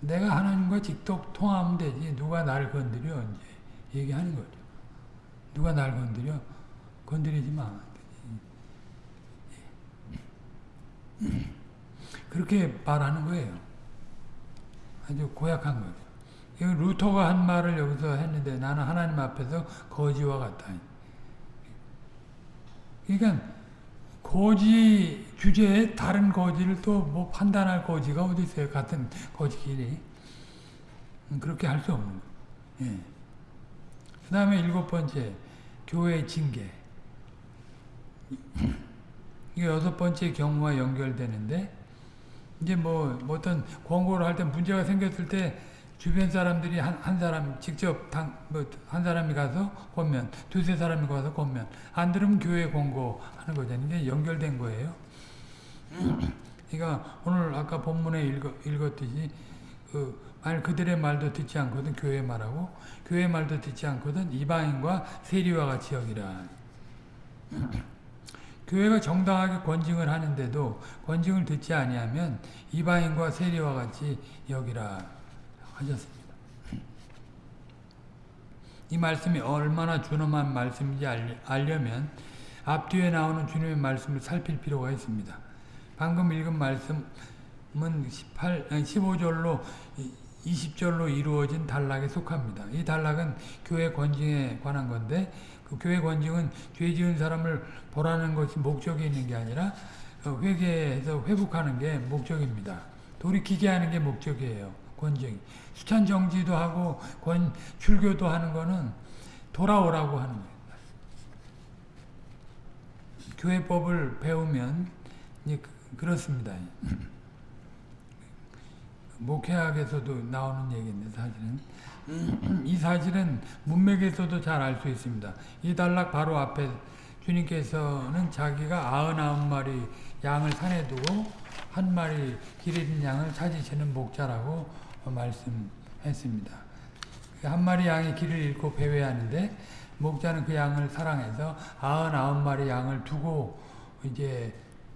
내가 하나님과 직접 통하면 되지 누가 나를 건드려 이제 얘기하는 거죠. 누가 날 건드려 건드리지 마. 그렇게 말하는 거예요. 아주 고약한 거죠. 루터가 한 말을 여기서 했는데 나는 하나님 앞에서 거지와 같다. 그러니까 거지 주제에 다른 거지를 또 뭐 판단할 거지가 어디 있어요? 같은 거지끼리. 그렇게 할 수 없는. 예. 그 다음에 일곱 번째, 교회 징계. 이게 여섯 번째 경우와 연결되는데, 이제 뭐, 뭐 어떤 권고를 할 때 문제가 생겼을 때, 주변 사람들이 한, 한 사람, 직접 당, 뭐, 한 사람이 가서 권면, 두세 사람이 가서 권면, 안 들으면 교회 권고하는 거잖아요. 이게 연결된 거예요. 그러니까 오늘 아까 본문에 읽었, 읽었듯이, 그, 만약 그들의 말도 듣지 않거든 교회 말하고 교회 말도 듣지 않거든 이방인과 세리와 같이 여기라. 교회가 정당하게 권징을 하는데도 권징을 듣지 아니하면 이방인과 세리와 같이 여기라 하셨습니다. 이 말씀이 얼마나 준엄한 말씀인지 알려면 앞뒤에 나오는 주님의 말씀을 살필 필요가 있습니다. 방금 읽은 말씀은 18, 15절로 20절로 이루어진 단락에 속합니다. 이 단락은 교회 권징에 관한 건데 그 교회 권징은 죄 지은 사람을 보라는 것이 목적이 있는 게 아니라 회개해서 회복하는 게 목적입니다. 돌이키게 하는 게 목적이에요. 권징. 수찬 정지도 하고 권 출교도 하는 거는 돌아오라고 하는 거예요. 교회법을 배우면 그렇습니다. 목회학에서도 나오는 얘기인데 사실은 이 사실은 문맥에서도 잘 알 수 있습니다. 이 단락 바로 앞에 주님께서는 자기가 99마리 양을 산에 두고 한 마리 길 잃은 양을 찾으시는 목자라고 말씀했습니다. 한 마리 양이 길을 잃고 배회하는데 목자는 그 양을 사랑해서 99마리 양을 두고 이제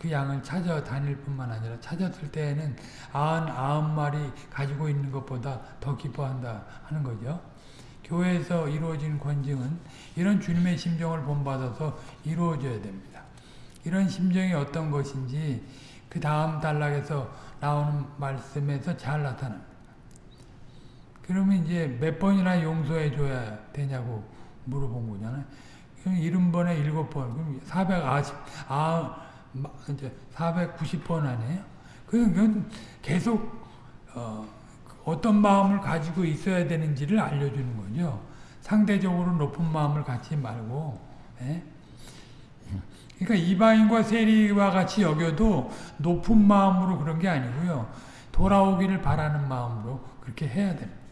그 양을 찾아 다닐 뿐만 아니라 찾았을 때에는 아흔 아홉 마리 가지고 있는 것보다 더 기뻐한다 하는 거죠. 교회에서 이루어진 권징은 이런 주님의 심정을 본받아서 이루어져야 됩니다. 이런 심정이 어떤 것인지 그 다음 단락에서 나오는 말씀에서 잘 나타납니다. 그러면 이제 몇 번이나 용서해 줘야 되냐고 물어본 거잖아요. 그럼 70번에 7번, 그럼 490, 아, 이제 490번 아니에요? 그건 계속 어, 어떤 마음을 가지고 있어야 되는지를 알려주는 거죠. 상대적으로 높은 마음을 갖지 말고 예? 그러니까 이방인과 세리와 같이 여겨도 높은 마음으로 그런 게 아니고요. 돌아오기를 바라는 마음으로 그렇게 해야 됩니다.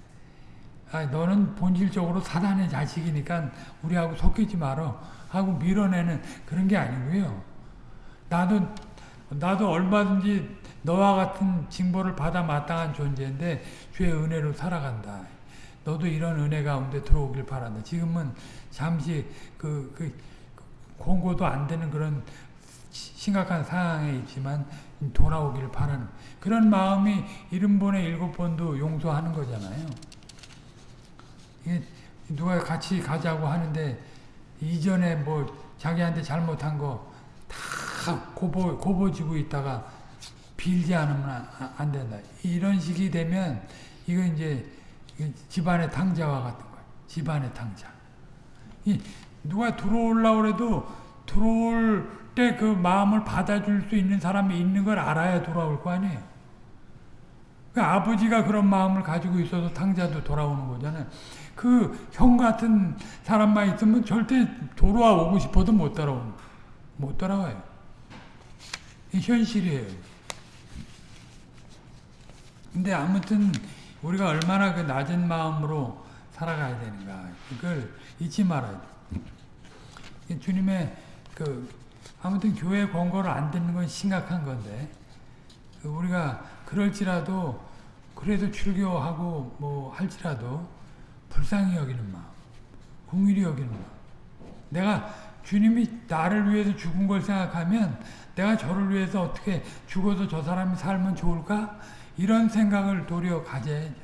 아, 너는 본질적으로 사단의 자식이니까 우리하고 섞이지 말어 하고 밀어내는 그런 게 아니고요. 나도 나도 얼마든지 너와 같은 징벌을 받아 마땅한 존재인데 주의 은혜로 살아간다. 너도 이런 은혜 가운데 들어오길 바란다. 지금은 잠시 그, 그 공고도 안 되는 그런 심각한 상황에 있지만 돌아오길 바라는 그런 마음이 일흔 번에 일곱 번도 용서하는 거잖아요. 이게 누가 같이 가자고 하는데 이전에 뭐 자기한테 잘못한 거 다 고보, 고보지고 있다가 빌지 않으면 안 된다. 이런 식이 되면 이건 이제 집안의 탕자와 같은 거예요. 집안의 탕자. 누가 들어오려고 해도 들어올 때 그 마음을 받아줄 수 있는 사람이 있는 걸 알아야 돌아올 거 아니에요. 그 아버지가 그런 마음을 가지고 있어서 탕자도 돌아오는 거잖아요. 그 형 같은 사람만 있으면 절대 돌아와 오고 싶어도 못 따라오는 못 따라와요. 현실이에요. 근데 아무튼 우리가 얼마나 그 낮은 마음으로 살아가야 되는가 그걸 잊지 말아야 돼. 주님의 그 아무튼 교회 권고를 안 듣는 건 심각한 건데 그 우리가 그럴지라도 그래도 출교하고 뭐 할지라도 불쌍히 여기는 마음, 공일이 여기는 마음. 내가 주님이 나를 위해서 죽은 걸 생각하면 내가 저를 위해서 어떻게 죽어서 저 사람이 살면 좋을까? 이런 생각을 도리어 가져야죠.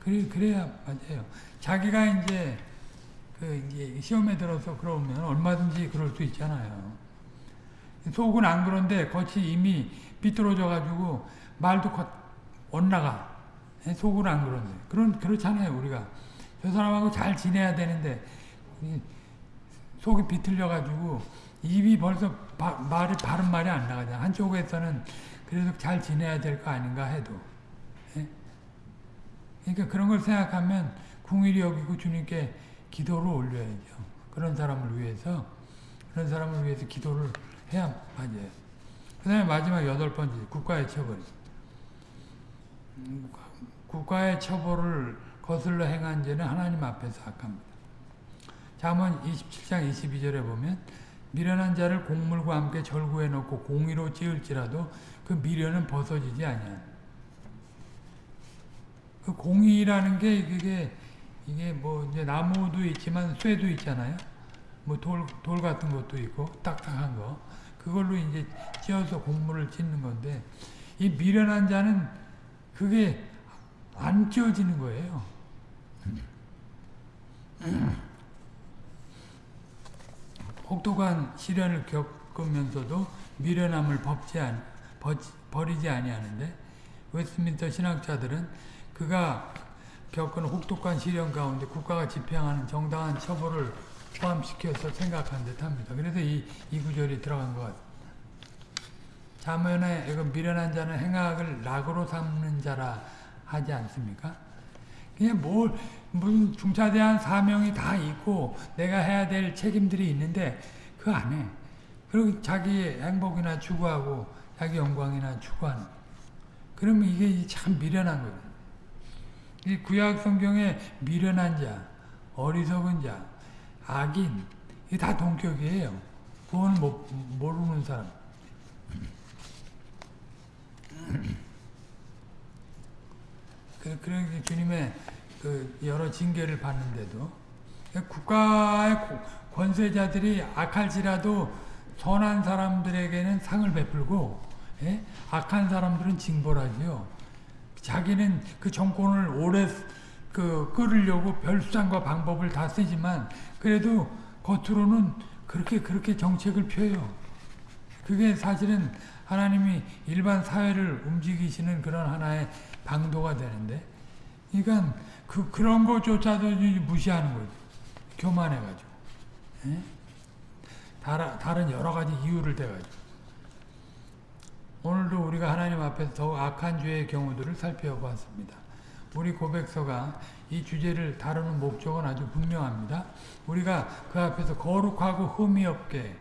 그래, 그래야 맞아요. 자기가 이제 그 이제 시험에 들어서 그러면 얼마든지 그럴 수 있잖아요. 속은 안 그런데 겉이 이미 삐뚤어져 가지고 말도 겉 엇나가. 속은 안 그런데. 그런 그렇잖아요, 우리가. 저 사람하고 잘 지내야 되는데 속이 비틀려 가지고 입이 벌써 바, 말이 바른 말이 안 나가잖아. 한쪽에서는 그래도 잘 지내야 될 거 아닌가 해도. 예? 그러니까 그런 걸 생각하면 궁일이 여기고 주님께 기도를 올려야죠. 그런 사람을 위해서 그런 사람을 위해서 기도를 해야 맞아요. 그 다음에 마지막 여덟 번째 국가의 처벌. 음, 국가의 처벌을 거슬러 행한 죄는 하나님 앞에서 악합니다. 잠언 27장 22절에 보면 미련한 자를 곡물과 함께 절구해 놓고 공의로 찌을지라도 그 미련은 벗어지지 아니하그 공의라는 게 이게 이게 뭐 이제 나무도 있지만 쇠도 있잖아요. 뭐돌돌 같은 것도 있고 딱딱한 거 그걸로 이제 찧어서 곡물을 찢는 건데 이 미련한 자는 그게 안 찧어지는 거예요. 혹독한 시련을 겪으면서도 미련함을 법지 안, 버리지 아니하는데 웨스민터 신학자들은 그가 겪은 혹독한 시련 가운데 국가가 집행하는 정당한 처벌을 포함시켜서 생각한 듯합니다. 그래서 이, 이 구절이 들어간 것 같습니다. 자문에 미련한 자는 행악을 낙으로 삼는 자라 하지 않습니까? 그냥 뭘 무슨 중차대한 사명이 다 있고 내가 해야 될 책임들이 있는데 그 안에 그리고 자기 행복이나 추구하고 자기 영광이나 추구하는 그러면 이게 참 미련한 거예요. 이 구약 성경에 미련한 자, 어리석은 자, 악인 이게 다 동격이에요. 구원 못 모르는 사람. 그, 그래 주님의 그 여러 징계를 받는데도 국가의 권세자들이 악할지라도 선한 사람들에게는 상을 베풀고 예? 악한 사람들은 징벌하지요. 자기는 그 정권을 오래 그 끌으려고 별수단과 방법을 다 쓰지만 그래도 겉으로는 그렇게 그렇게 정책을 펴요. 그게 사실은 하나님이 일반 사회를 움직이시는 그런 하나의 방도가 되는데, 그러니까 그, 그런 것조차도 무시하는 거죠. 교만해가지고. 예? 다라, 다른 여러 가지 이유를 대가지고. 오늘도 우리가 하나님 앞에서 더욱 악한 죄의 경우들을 살펴보았습니다. 우리 고백서가 이 주제를 다루는 목적은 아주 분명합니다. 우리가 그 앞에서 거룩하고 흠이 없게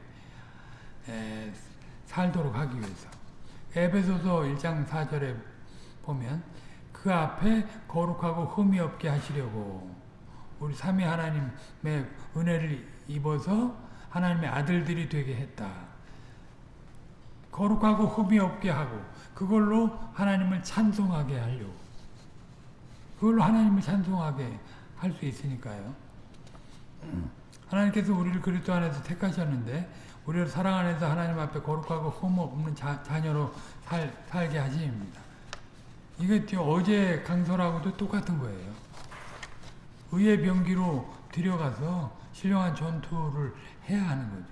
에, 살도록 하기 위해서. 에베소서 1장 4절에 보면 그 앞에 거룩하고 흠이 없게 하시려고 우리 삼위 하나님의 은혜를 입어서 하나님의 아들들이 되게 했다. 거룩하고 흠이 없게 하고 그걸로 하나님을 찬송하게 하려고 그걸로 하나님을 찬송하게 할 수 있으니까요. 하나님께서 우리를 그리스도 안에서 택하셨는데 우리를 사랑 안에서 하나님 앞에 거룩하고 흠 없는 자, 자녀로 살, 살게 하십니다. 이게 어제 강설하고도 똑같은 거예요. 의의 병기로 들여가서 신령한 전투를 해야 하는 거죠.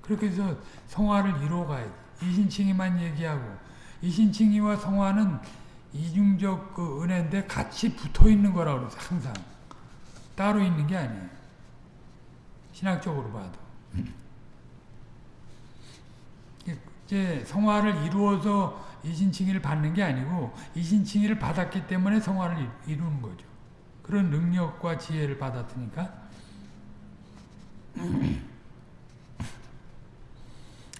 그렇게 해서 성화를 이루어가야 돼. 이신칭이만 얘기하고 이신칭이와 성화는 이중적 그 은혜인데 같이 붙어 있는 거라고 그러죠. 항상. 따로 있는 게 아니에요. 신학적으로 봐도. 이제 성화를 이루어서 이신칭의를 받는 게 아니고 이신칭의를 받았기 때문에 성화를 이루는 거죠. 그런 능력과 지혜를 받았으니까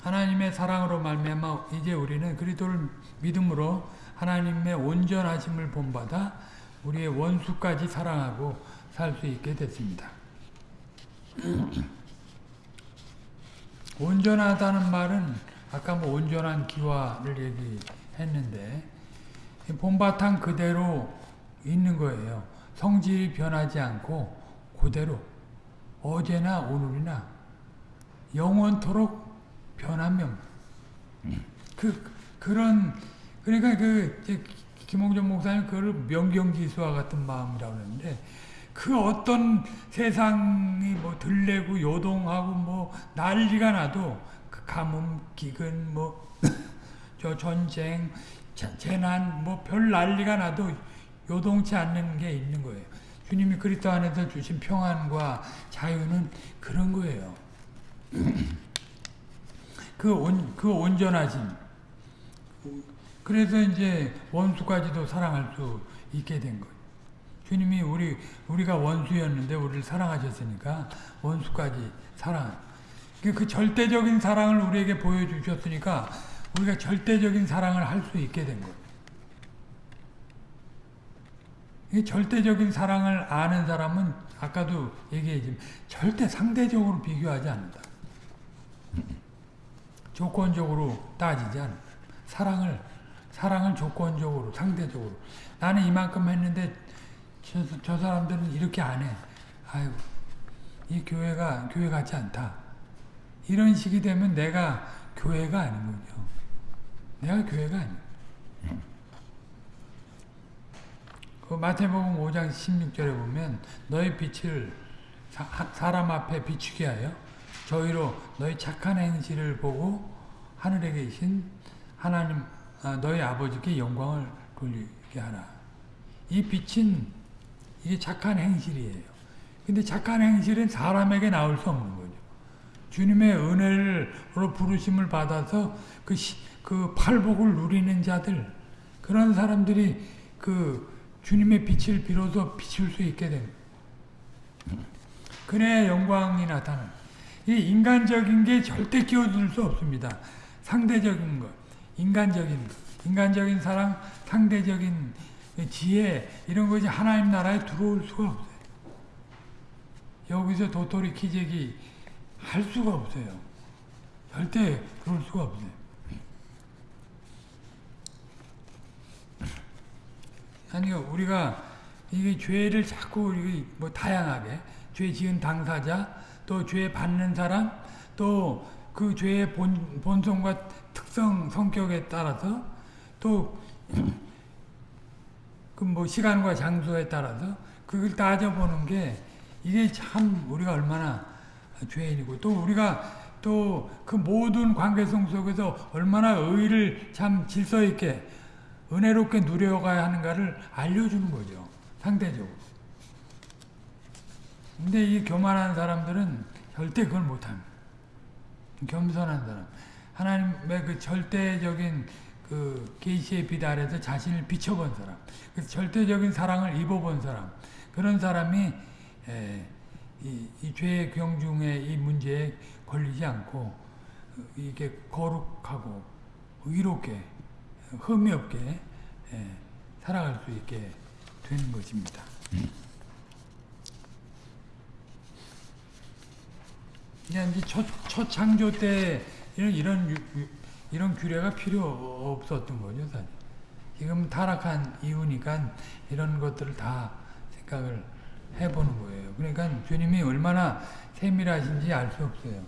하나님의 사랑으로 말미암아 이제 우리는 그리스도를 믿음으로 하나님의 온전하심을 본받아 우리의 원수까지 사랑하고 살 수 있게 됐습니다. 온전하다는 말은 아까 뭐 온전한 기와를 얘기했는데 본바탕 그대로 있는 거예요. 성질이 변하지 않고 그대로 어제나 오늘이나 영원토록 변하면 그 그런 그러니까 그 김홍전 목사님 그걸 명경지수와 같은 마음이라고 그러는데 그 어떤 세상이 뭐 들레고 요동하고 뭐 난리가 나도 그 가뭄 기근 뭐 저 전쟁 자- 재난 뭐 별 난리가 나도 요동치 않는 게 있는 거예요. 주님이 그리스도 안에서 주신 평안과 자유는 그런 거예요. 그 온, 그 온전하심. 그래서 이제 원수까지도 사랑할 수 있게 된 거예요. 주님이 우리, 우리가 원수였는데 우리를 사랑하셨으니까 원수까지 사랑. 그, 그 절대적인 사랑을 우리에게 보여주셨으니까 우리가 절대적인 사랑을 할 수 있게 된 거예요. 이 절대적인 사랑을 아는 사람은 아까도 얘기했지만 절대 상대적으로 비교하지 않는다. 조건적으로 따지지 않는다. 사랑을 사랑을 조건적으로 상대적으로 나는 이만큼 했는데 저, 저 사람들은 이렇게 안 해. 아이고 이 교회가 교회 같지 않다. 이런 식이 되면 내가 교회가 거죠. 내가 교회가 아니야. 그 마태복음 5장 16절에 보면 너희 빛을 사, 람 앞에 비추게 하여 저희로 너희 착한 행실을 보고 하늘에 계신 하나님 아, 너희 아버지께 영광을 돌리게 하라. 이 빛은 이게 착한 행실이에요. 근데 착한 행실은 사람에게 나올 수 없는 거죠. 주님의 은혜로 부르심을 받아서 그, 시, 그 팔복을 누리는 자들 그런 사람들이 그 주님의 빛을 비로소 비출 수 있게 됩니다. 그래야 영광이 나타나. 이 인간적인 게 절대 끼어들 수 없습니다. 상대적인 것, 인간적인 것, 인간적인 사랑, 상대적인 지혜 이런 것이 하나님 나라에 들어올 수가 없어요. 여기서 도토리 키재기 할 수가 없어요. 절대 그럴 수가 없어요. 아니 우리가 이게 죄를 자꾸 뭐 다양하게 죄 지은 당사자 또 죄 받는 사람 또 그 죄의 본, 본성과 특성 성격에 따라서 또 그 뭐 시간과 장소에 따라서 그걸 따져보는 게 이게 참 우리가 얼마나 죄인이고 또 우리가 또 그 모든 관계성 속에서 얼마나 의를 참 질서 있게 은혜롭게 누려가야 하는가를 알려주는 거죠. 상대적으로. 근데 이 교만한 사람들은 절대 그걸 못합니다. 겸손한 사람. 하나님의 그 절대적인 그 계시의 빛 아래서 자신을 비춰본 사람. 그 절대적인 사랑을 입어본 사람. 그런 사람이 에, 이, 이 죄의 경중의 이 문제에 걸리지 않고 이게 거룩하고 의롭게 흠이 없게 예, 살아갈 수 있게 되는 것입니다. 이제 첫, 첫 창조 때 이런 이런 이런 규례가 필요 없었던 거죠, 사실. 지금 타락한 이유니까 이런 것들을 다 생각을 해보는 거예요. 그러니까 주님이 얼마나 세밀하신지 알 수 없어요.